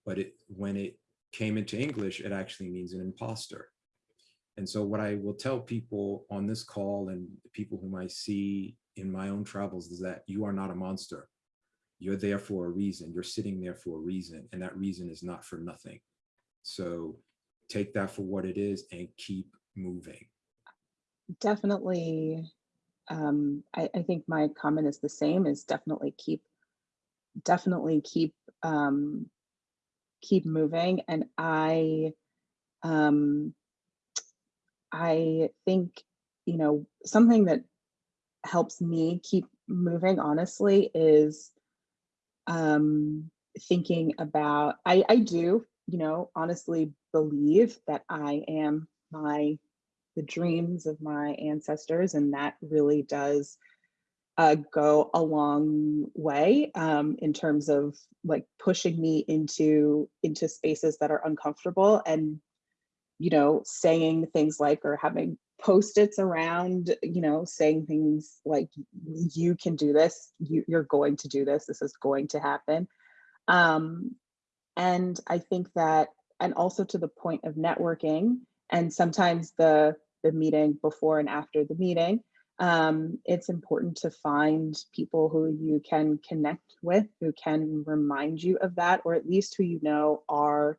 but it when it came into English, it actually means an imposter. And so what I will tell people on this call and people whom I see in my own travels is that you are not a monster. You're there for a reason. You're sitting there for a reason, and that reason is not for nothing. So take that for what it is and keep moving. Definitely. Um, I, I think my comment is the same is definitely keep, definitely keep, um, keep moving. And I, um, I think, you know, something that helps me keep moving honestly is um, thinking about, I, I do, you know, honestly believe that I am my, the dreams of my ancestors and that really does uh, go a long way um, in terms of like pushing me into into spaces that are uncomfortable and you know saying things like or having post-its around, you know, saying things like, you can do this, you, you're going to do this, this is going to happen. Um, and I think that, and also to the point of networking, and sometimes the, the meeting before and after the meeting, um, it's important to find people who you can connect with, who can remind you of that, or at least who you know are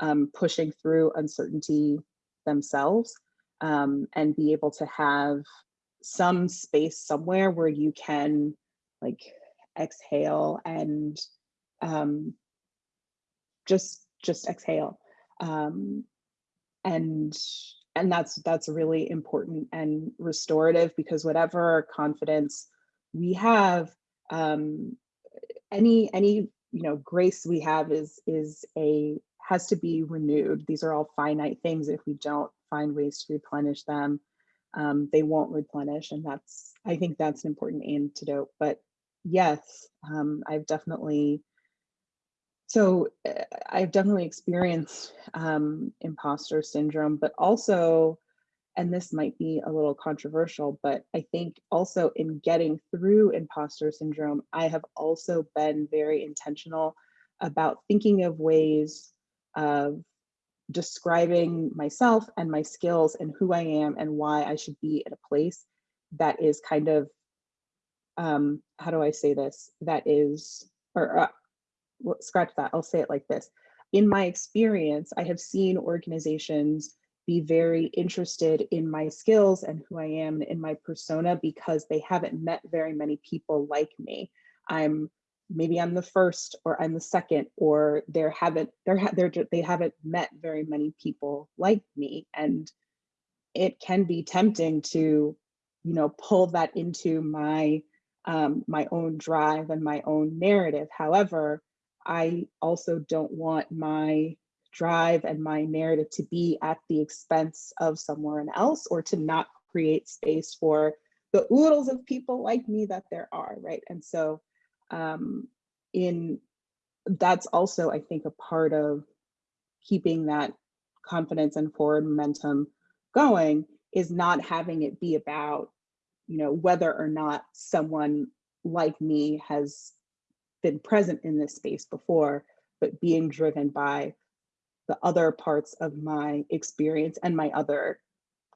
um, pushing through uncertainty themselves um, and be able to have some space somewhere where you can like exhale and um, just just exhale um, and and that's that's really important and restorative because whatever confidence we have um, any any you know grace we have is is a has to be renewed. These are all finite things. If we don't find ways to replenish them, um, they won't replenish. And that's, I think that's an important antidote. But yes, um, I've definitely, so uh, I've definitely experienced um, imposter syndrome, but also, and this might be a little controversial, but I think also in getting through imposter syndrome, I have also been very intentional about thinking of ways of describing myself and my skills and who I am and why I should be at a place that is kind of, um, how do I say this? That is, or uh, scratch that, I'll say it like this. In my experience, I have seen organizations be very interested in my skills and who I am in my persona because they haven't met very many people like me. I'm maybe I'm the first or I'm the second or there haven't there ha they haven't met very many people like me and it can be tempting to you know pull that into my um, my own drive and my own narrative. However, I also don't want my drive and my narrative to be at the expense of someone else or to not create space for the oodles of people like me that there are, right? And so um, in that's also, I think, a part of keeping that confidence and forward momentum going is not having it be about, you know, whether or not someone like me has been present in this space before, but being driven by the other parts of my experience and my other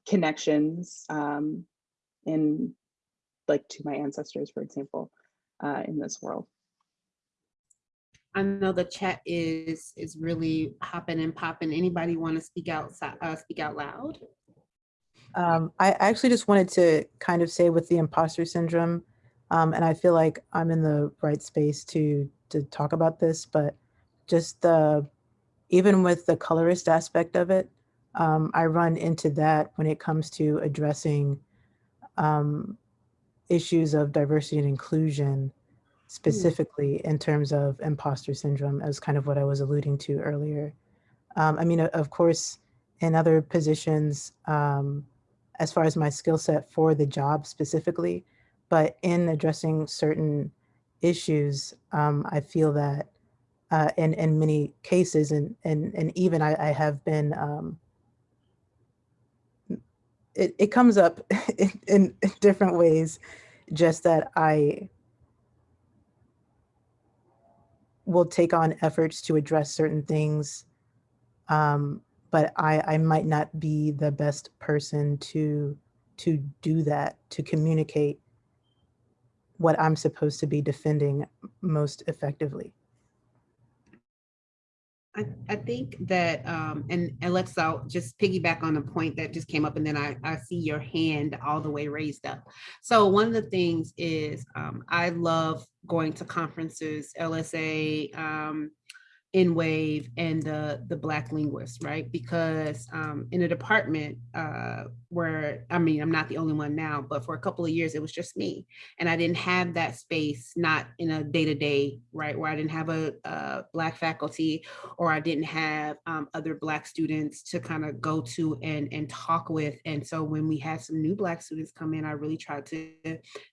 connections um, in like to my ancestors, for example, uh, in this world. I know the chat is is really hopping and popping. Anybody want to speak out uh, speak out loud? Um, I actually just wanted to kind of say with the imposter syndrome, um, and I feel like I'm in the right space to to talk about this, but just the even with the colorist aspect of it, um, I run into that when it comes to addressing um, issues of diversity and inclusion, specifically in terms of imposter syndrome, as kind of what I was alluding to earlier. Um, I mean, of course, in other positions, um, as far as my skill set for the job specifically, but in addressing certain issues, um, I feel that uh, in, in many cases, and, and, and even I, I have been, um, it, it comes up in, in different ways, just that I will take on efforts to address certain things, um, but I, I might not be the best person to, to do that, to communicate what I'm supposed to be defending most effectively. I, I think that, um, and, and let's just piggyback on the point that just came up and then I, I see your hand all the way raised up. So one of the things is um, I love going to conferences, LSA, um, NWAV and the the black linguists right because um, in a department uh, where i mean i'm not the only one now but for a couple of years it was just me and i didn't have that space not in a day-to-day right where i didn't have a, a black faculty or i didn't have um, other black students to kind of go to and and talk with and so when we had some new black students come in i really tried to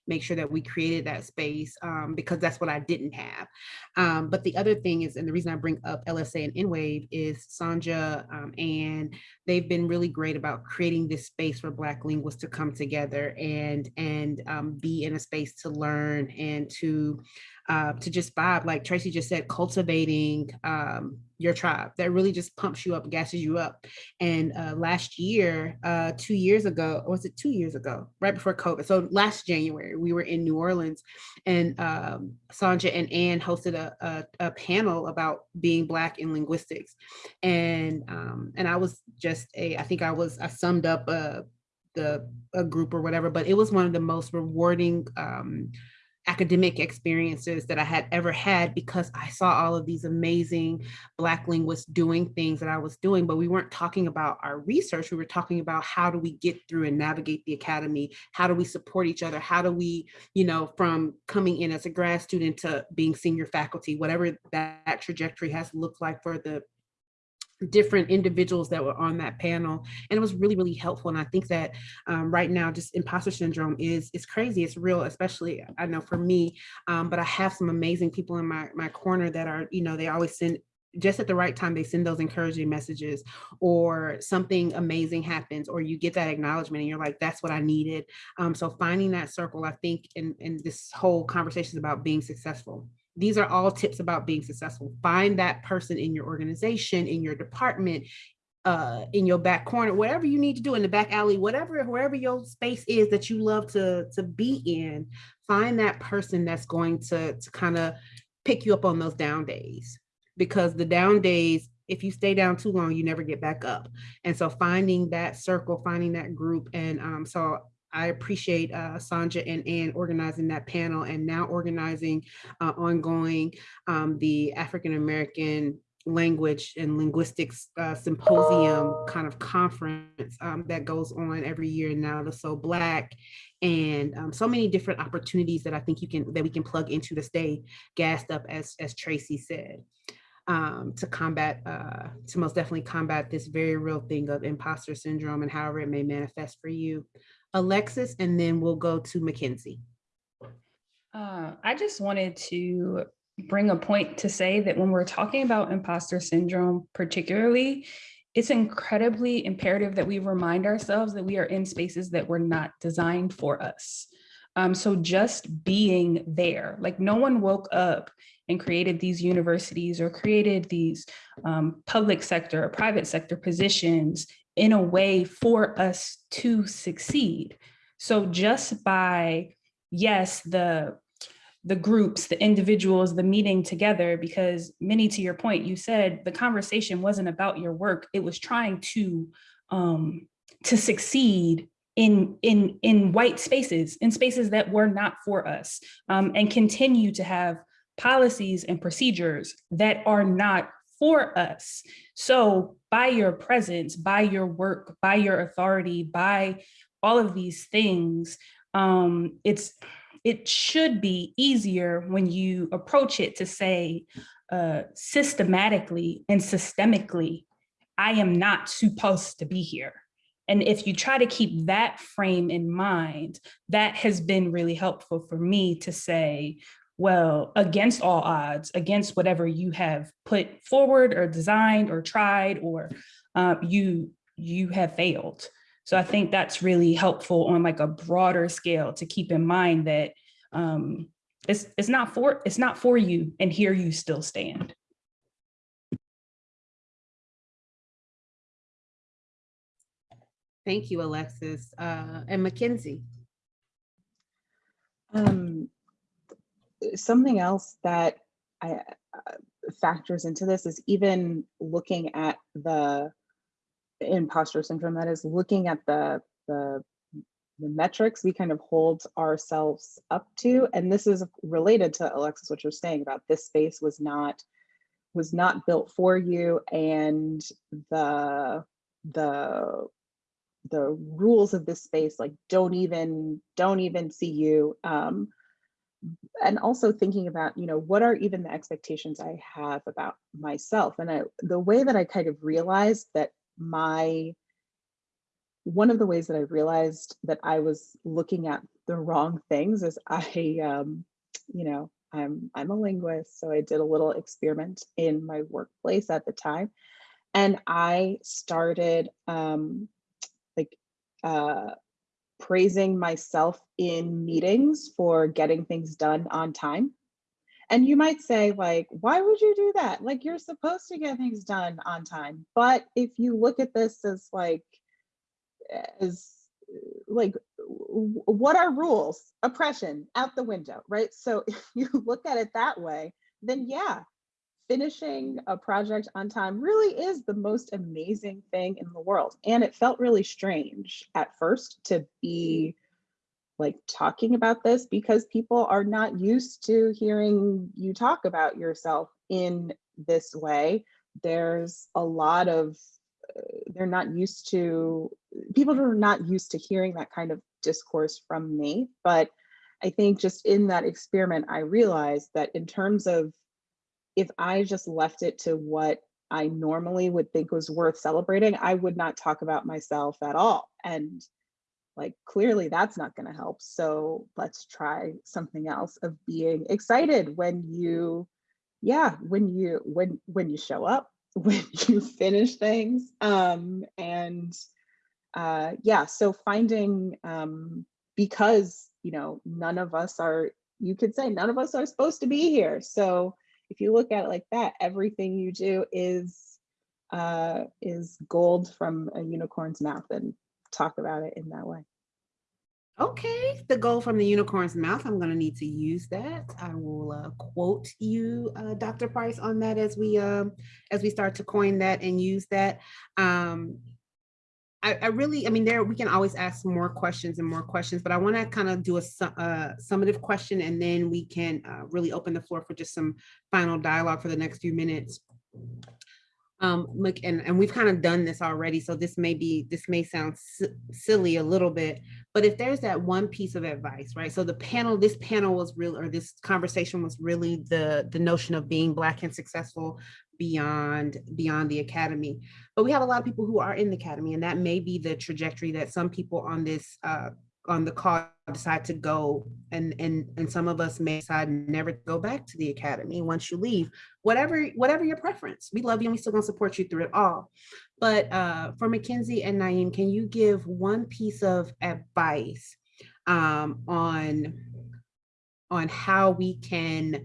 make sure that we created that space um, because that's what i didn't have. Um, but the other thing is and the reason i bring bring up LSA and NWAV is Sonja um, and they've been really great about creating this space for Black linguists to come together and, and um, be in a space to learn and to uh, to just vibe, like Tracy just said, cultivating um, your tribe that really just pumps you up, gasses you up. And uh, last year, uh, two years ago, was it two years ago, right before COVID? So last January, we were in New Orleans and um, Sonja and Ann hosted a, a, a, panel about being Black in linguistics. And, um, and I was just a, I think I was, I summed up a, the, a group or whatever, but it was one of the most rewarding um, academic experiences that I had ever had because I saw all of these amazing Black linguists doing things that I was doing, but we weren't talking about our research. We were talking about how do we get through and navigate the academy? How do we support each other? How do we, you know, from coming in as a grad student to being senior faculty, whatever that trajectory has looked like for the different individuals that were on that panel and it was really really helpful and i think that um, right now just imposter syndrome is is crazy it's real especially i know for me um, but i have some amazing people in my my corner that are you know they always send just at the right time they send those encouraging messages or something amazing happens or you get that acknowledgement and you're like that's what i needed. Um, so finding that circle i think in, in this whole conversation is about being successful these are all tips about being successful. Find that person in your organization, in your department, uh, in your back corner, whatever you need to do in the back alley, whatever, wherever your space is that you love to, to be in, find that person that's going to, to kind of pick you up on those down days because the down days, if you stay down too long, you never get back up. And so finding that circle, finding that group. And um, so I appreciate uh, Sonja and Ann organizing that panel and now organizing uh, ongoing um, the African American language and linguistics uh, symposium kind of conference um, that goes on every year now the so black and um, so many different opportunities that I think you can that we can plug into to stay gassed up as as Tracy said um, to combat uh, to most definitely combat this very real thing of imposter syndrome and however it may manifest for you. Alexis, and then we'll go to Mackenzie. Uh, I just wanted to bring a point to say that when we're talking about imposter syndrome, particularly, it's incredibly imperative that we remind ourselves that we are in spaces that were not designed for us. Um, so just being there, like no one woke up and created these universities or created these um, public sector or private sector positions in a way for us to succeed. So just by, yes, the the groups, the individuals, the meeting together, because many to your point, you said the conversation wasn't about your work. It was trying to um, to succeed in in in white spaces, in spaces that were not for us, um, and continue to have policies and procedures that are not for us. So by your presence, by your work, by your authority, by all of these things, um, it's it should be easier when you approach it to say uh, systematically and systemically, I am not supposed to be here. And if you try to keep that frame in mind, that has been really helpful for me to say, well, against all odds, against whatever you have put forward or designed or tried or uh, you, you have failed. So I think that's really helpful on like a broader scale to keep in mind that um, it's, it's not for it's not for you and here you still stand. Thank you, Alexis. Uh, and Mackenzie. Um, something else that I, uh, factors into this is even looking at the imposter syndrome, that is looking at the, the, the metrics we kind of hold ourselves up to. And this is related to Alexis, what you're saying about this space was not was not built for you and the the the rules of this space like don't even don't even see you um and also thinking about you know what are even the expectations i have about myself? And I, the way that i kind of realized that my one of the ways that I realized that I was looking at the wrong things is I, um, you know, I'm I'm a linguist, so I did a little experiment in my workplace at the time, and I started um, like uh, praising myself in meetings for getting things done on time. And you might say like, why would you do that? Like you're supposed to get things done on time. But if you look at this as like, as like, what are rules? Oppression out the window, right? So if you look at it that way, then yeah, finishing a project on time really is the most amazing thing in the world. And it felt really strange at first to be like talking about this because people are not used to hearing you talk about yourself in this way. There's a lot of, uh, they're not used to, people are not used to hearing that kind of discourse from me. But I think just in that experiment, I realized that in terms of if I just left it to what I normally would think was worth celebrating, I would not talk about myself at all. And like clearly that's not going to help so let's try something else of being excited when you yeah when you when when you show up when you finish things um and uh yeah so finding um because you know none of us are you could say none of us are supposed to be here so if you look at it like that everything you do is uh is gold from a unicorn's mouth and talk about it in that way. Okay, the gold from the unicorn's mouth. I'm going to need to use that. I will uh, quote you, uh, Dr. Price, on that as we um, as we start to coin that and use that. Um, I, I really, I mean, there we can always ask more questions and more questions, but I want to kind of do a su- uh, summative question, and then we can uh, really open the floor for just some final dialogue for the next few minutes. Um, look, and, and we've kind of done this already, so this may be, this may sound si- silly a little bit, but if there's that one piece of advice, right? So the panel, this panel was real, or this conversation was really the, the notion of being Black and successful beyond, beyond the academy. But we have a lot of people who are in the academy, and that may be the trajectory that some people on this, uh, on the call decide to go and and and some of us may decide never to go back to the academy once you leave whatever whatever your preference we love you and we still gonna support you through it all but uh for Mackenzie and Naeem can you give one piece of advice um on on how we can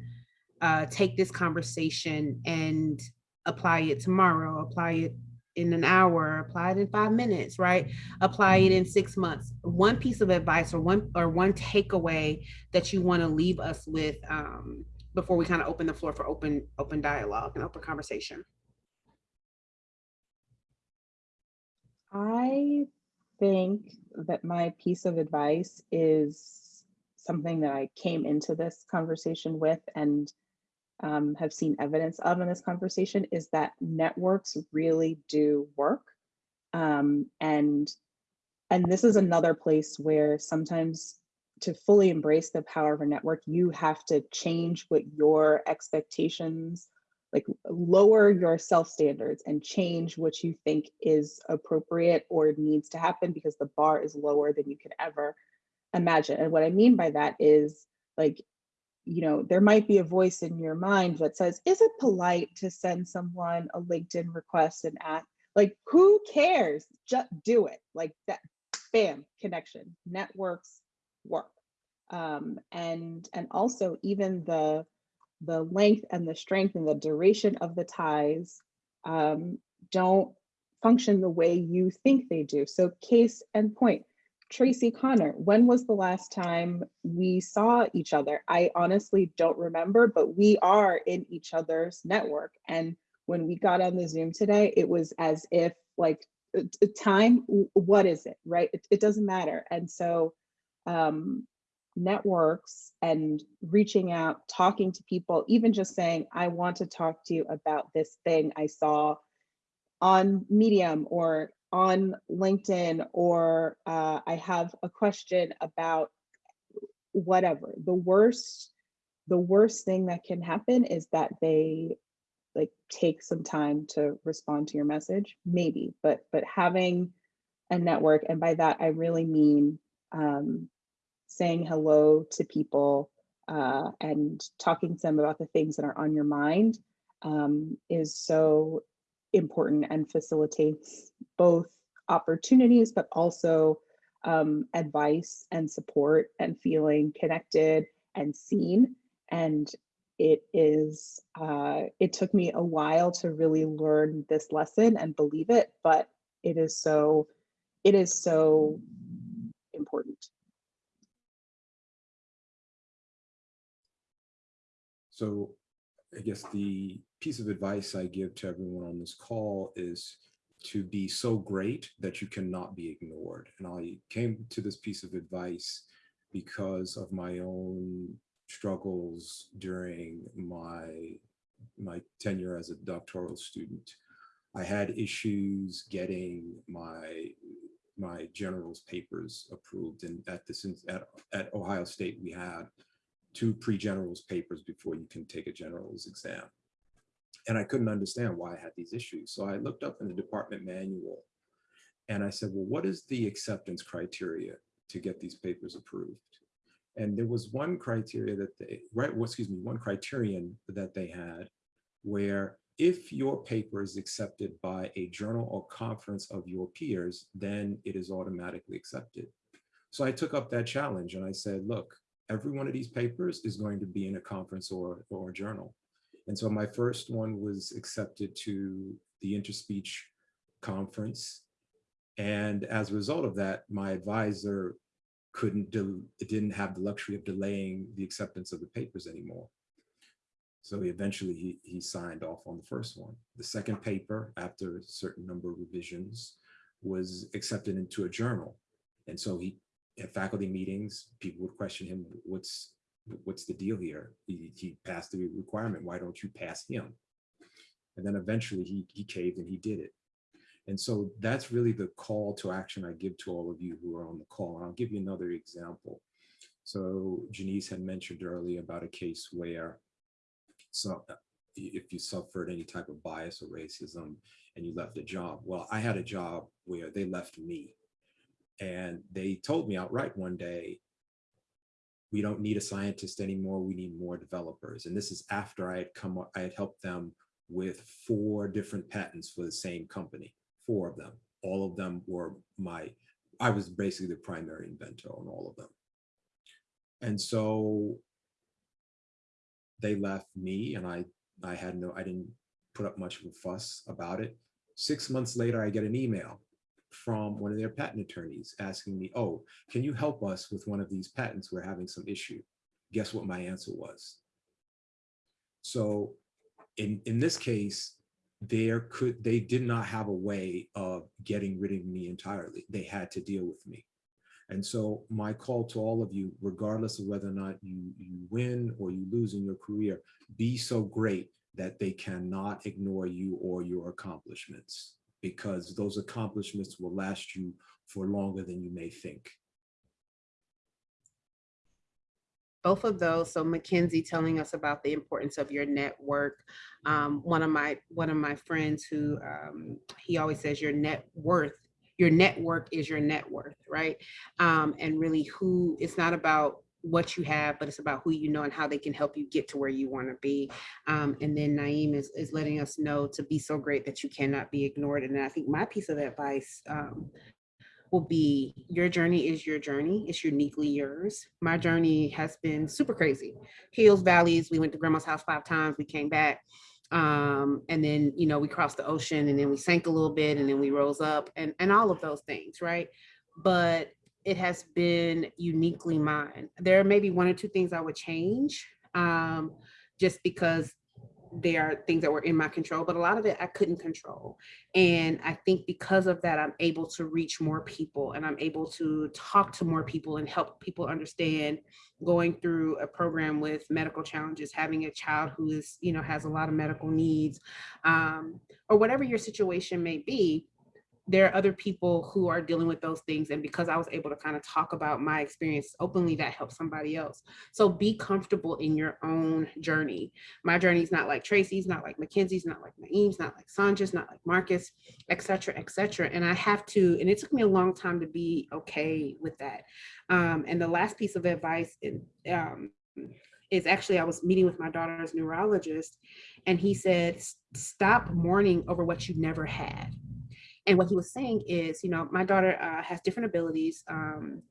uh take this conversation and apply it tomorrow apply it in an hour, apply it in five minutes, right? Apply it in six months. One piece of advice or one or one takeaway that you want to leave us with um, before we kind of open the floor for open open dialogue and open conversation. I think that my piece of advice is something that I came into this conversation with and um, have seen evidence of in this conversation is that networks really do work. Um, and, and this is another place where sometimes to fully embrace the power of a network, you have to change what your expectations, like lower your self standards and change what you think is appropriate or needs to happen because the bar is lower than you could ever imagine. And what I mean by that is like you know, there might be a voice in your mind that says, is it polite to send someone a LinkedIn request and ask, like, who cares? Just do it. Like that, bam, connection, networks work. Um, and, and also even the, the length and the strength and the duration of the ties um, don't function the way you think they do. So case and point, Tracy Connor, when was the last time we saw each other? I honestly don't remember, but we are in each other's network. And when we got on the Zoom today, it was as if like time, what is it, right? It, it doesn't matter. And so um, networks and reaching out, talking to people, even just saying, I want to talk to you about this thing I saw on Medium or on LinkedIn or uh, I have a question about whatever. The worst, the worst thing that can happen is that they like take some time to respond to your message, maybe, but but having a network, and by that I really mean um, saying hello to people uh, and talking to them about the things that are on your mind um, is so important and facilitates both opportunities, but also um, advice and support and feeling connected and seen. And it is, uh, it took me a while to really learn this lesson and believe it, but it is so, it is so important. So I guess the piece of advice I give to everyone on this call is to be so great that you cannot be ignored. And I came to this piece of advice because of my own struggles during my, my tenure as a doctoral student. I had issues getting my my general's papers approved and at this at, at Ohio State we had two pre-generals papers before you can take a general's exam. And I couldn't understand why I had these issues. So I looked up in the department manual and I said, well, what is the acceptance criteria to get these papers approved? And there was one criteria that they, right, well, excuse me, one criterion that they had where if your paper is accepted by a journal or conference of your peers, then it is automatically accepted. So I took up that challenge and I said, look, every one of these papers is going to be in a conference or, or a journal. And so my first one was accepted to the interspeech conference. And as a result of that, my advisor couldn't, del- it didn't have the luxury of delaying the acceptance of the papers anymore. So he eventually he, he signed off on the first one. The second paper, after a certain number of revisions, was accepted into a journal. And so he, at faculty meetings, people would question him, what's, what's the deal here? He, he passed the requirement, why don't you pass him? And then eventually he, he caved and he did it. And so that's really the call to action I give to all of you who are on the call. And I'll give you another example. So Janice had mentioned earlier about a case where so uh, if you suffered any type of bias or racism and you left a job, well, I had a job where they left me. And they told me outright one day, we don't need a scientist anymore, we need more developers. And this is after I had come, I had helped them with four different patents for the same company, four of them. All of them were my, I was basically the primary inventor on all of them. And so they left me and I, I had no, I didn't put up much of a fuss about it. Six months later, I get an email from one of their patent attorneys asking me, oh, can you help us with one of these patents? We're having some issue. Guess what my answer was? So in, in this case, there could, they did not have a way of getting rid of me entirely. They had to deal with me. And so my call to all of you, regardless of whether or not you, you win or you lose in your career, be so great that they cannot ignore you or your accomplishments because those accomplishments will last you for longer than you may think. both of those. So Mackenzie telling us about the importance of your network. Um, one of my one of my friends who um, he always says your net worth, your network is your net worth, right? Um, and really, who it's not about what you have, but it's about who you know and how they can help you get to where you want to be. Um, and then Naeem is, is letting us know to be so great that you cannot be ignored. And I think my piece of advice um, will be your journey is your journey. It's uniquely yours. My journey has been super crazy. Hills, valleys. We went to grandma's house five times. We came back. Um, and then, you know, we crossed the ocean and then we sank a little bit and then we rose up and, and all of those things, right? But it has been uniquely mine. There may be one or two things I would change um, just because they are things that were in my control, but a lot of it I couldn't control. And I think because of that, I'm able to reach more people and I'm able to talk to more people and help people understand going through a program with medical challenges, having a child who is, you know, has a lot of medical needs, um, or whatever your situation may be there are other people who are dealing with those things. And because I was able to kind of talk about my experience openly, that helps somebody else. So be comfortable in your own journey. My journey is not like Tracy's, not like Mackenzie's, not like Naeem's, not like Sonja's, not like Marcus, et cetera, et cetera. And I have to, and it took me a long time to be okay with that. Um, and the last piece of advice in, um, is actually I was meeting with my daughter's neurologist and he said, stop mourning over what you never had and what he was saying is, you know, my daughter uh, has different abilities. Um,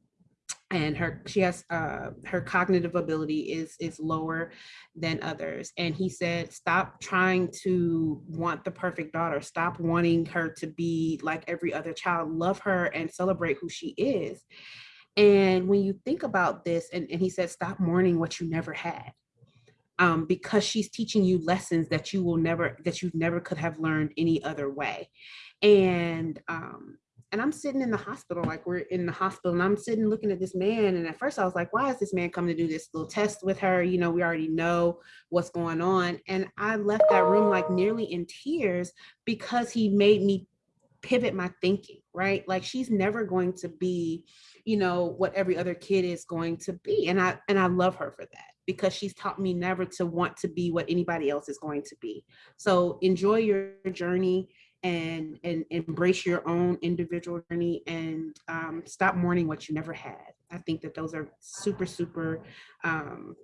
and her she has uh, her cognitive ability is is lower than others. And he said stop trying to want the perfect daughter. Stop wanting her to be like every other child. Love her and celebrate who she is. And when you think about this and, and he said stop mourning what you never had um, because she's teaching you lessons that you will never that you never could have learned any other way and um and I'm sitting in the hospital, like we're in the hospital, and I'm sitting looking at this man. And at first, I was like, why is this man coming to do this little test with her? You know, we already know what's going on. And I left that room like nearly in tears because he made me pivot my thinking, right? Like she's never going to be, you know, what every other kid is going to be. And I and I love her for that because she's taught me never to want to be what anybody else is going to be. So enjoy your journey and and embrace your own individual journey and um, stop mourning what you never had. I think that those are super, super um,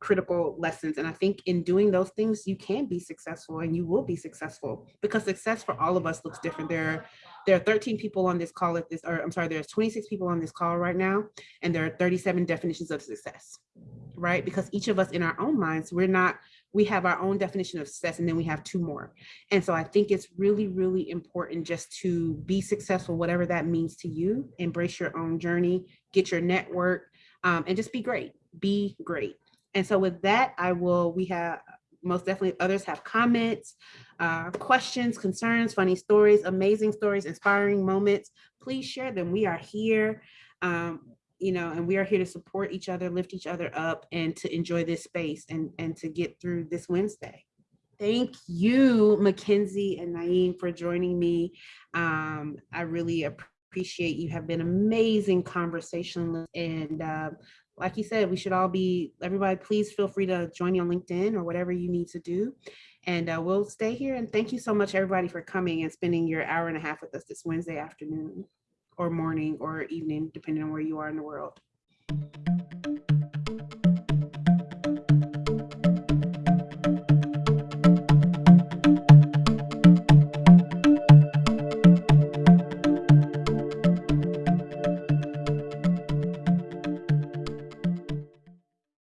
critical lessons. And I think in doing those things, you can be successful and you will be successful because success for all of us looks different. There are, there are 13 people on this call at this, or I'm sorry, there's 26 people on this call right now, and there are 37 definitions of success, right? Because each of us in our own minds, we're not we have our own definition of success and then we have two more. And so I think it's really, really important just to be successful, whatever that means to you, embrace your own journey, get your network, um, and just be great, be great. And so with that, I will, we have, most definitely others have comments, uh, questions, concerns, funny stories, amazing stories, inspiring moments. Please share them. We are here, um, you know, and we are here to support each other, lift each other up, and to enjoy this space and, and to get through this Wednesday. Thank you, Mackenzie and Naeem, for joining me. Um, I really appreciate you have been amazing conversationalists and uh, like you said, we should all be, everybody, please feel free to join me on LinkedIn or whatever you need to do. And uh, we'll stay here. And thank you so much, everybody, for coming and spending your hour and a half with us this Wednesday afternoon or morning or evening, depending on where you are in the world.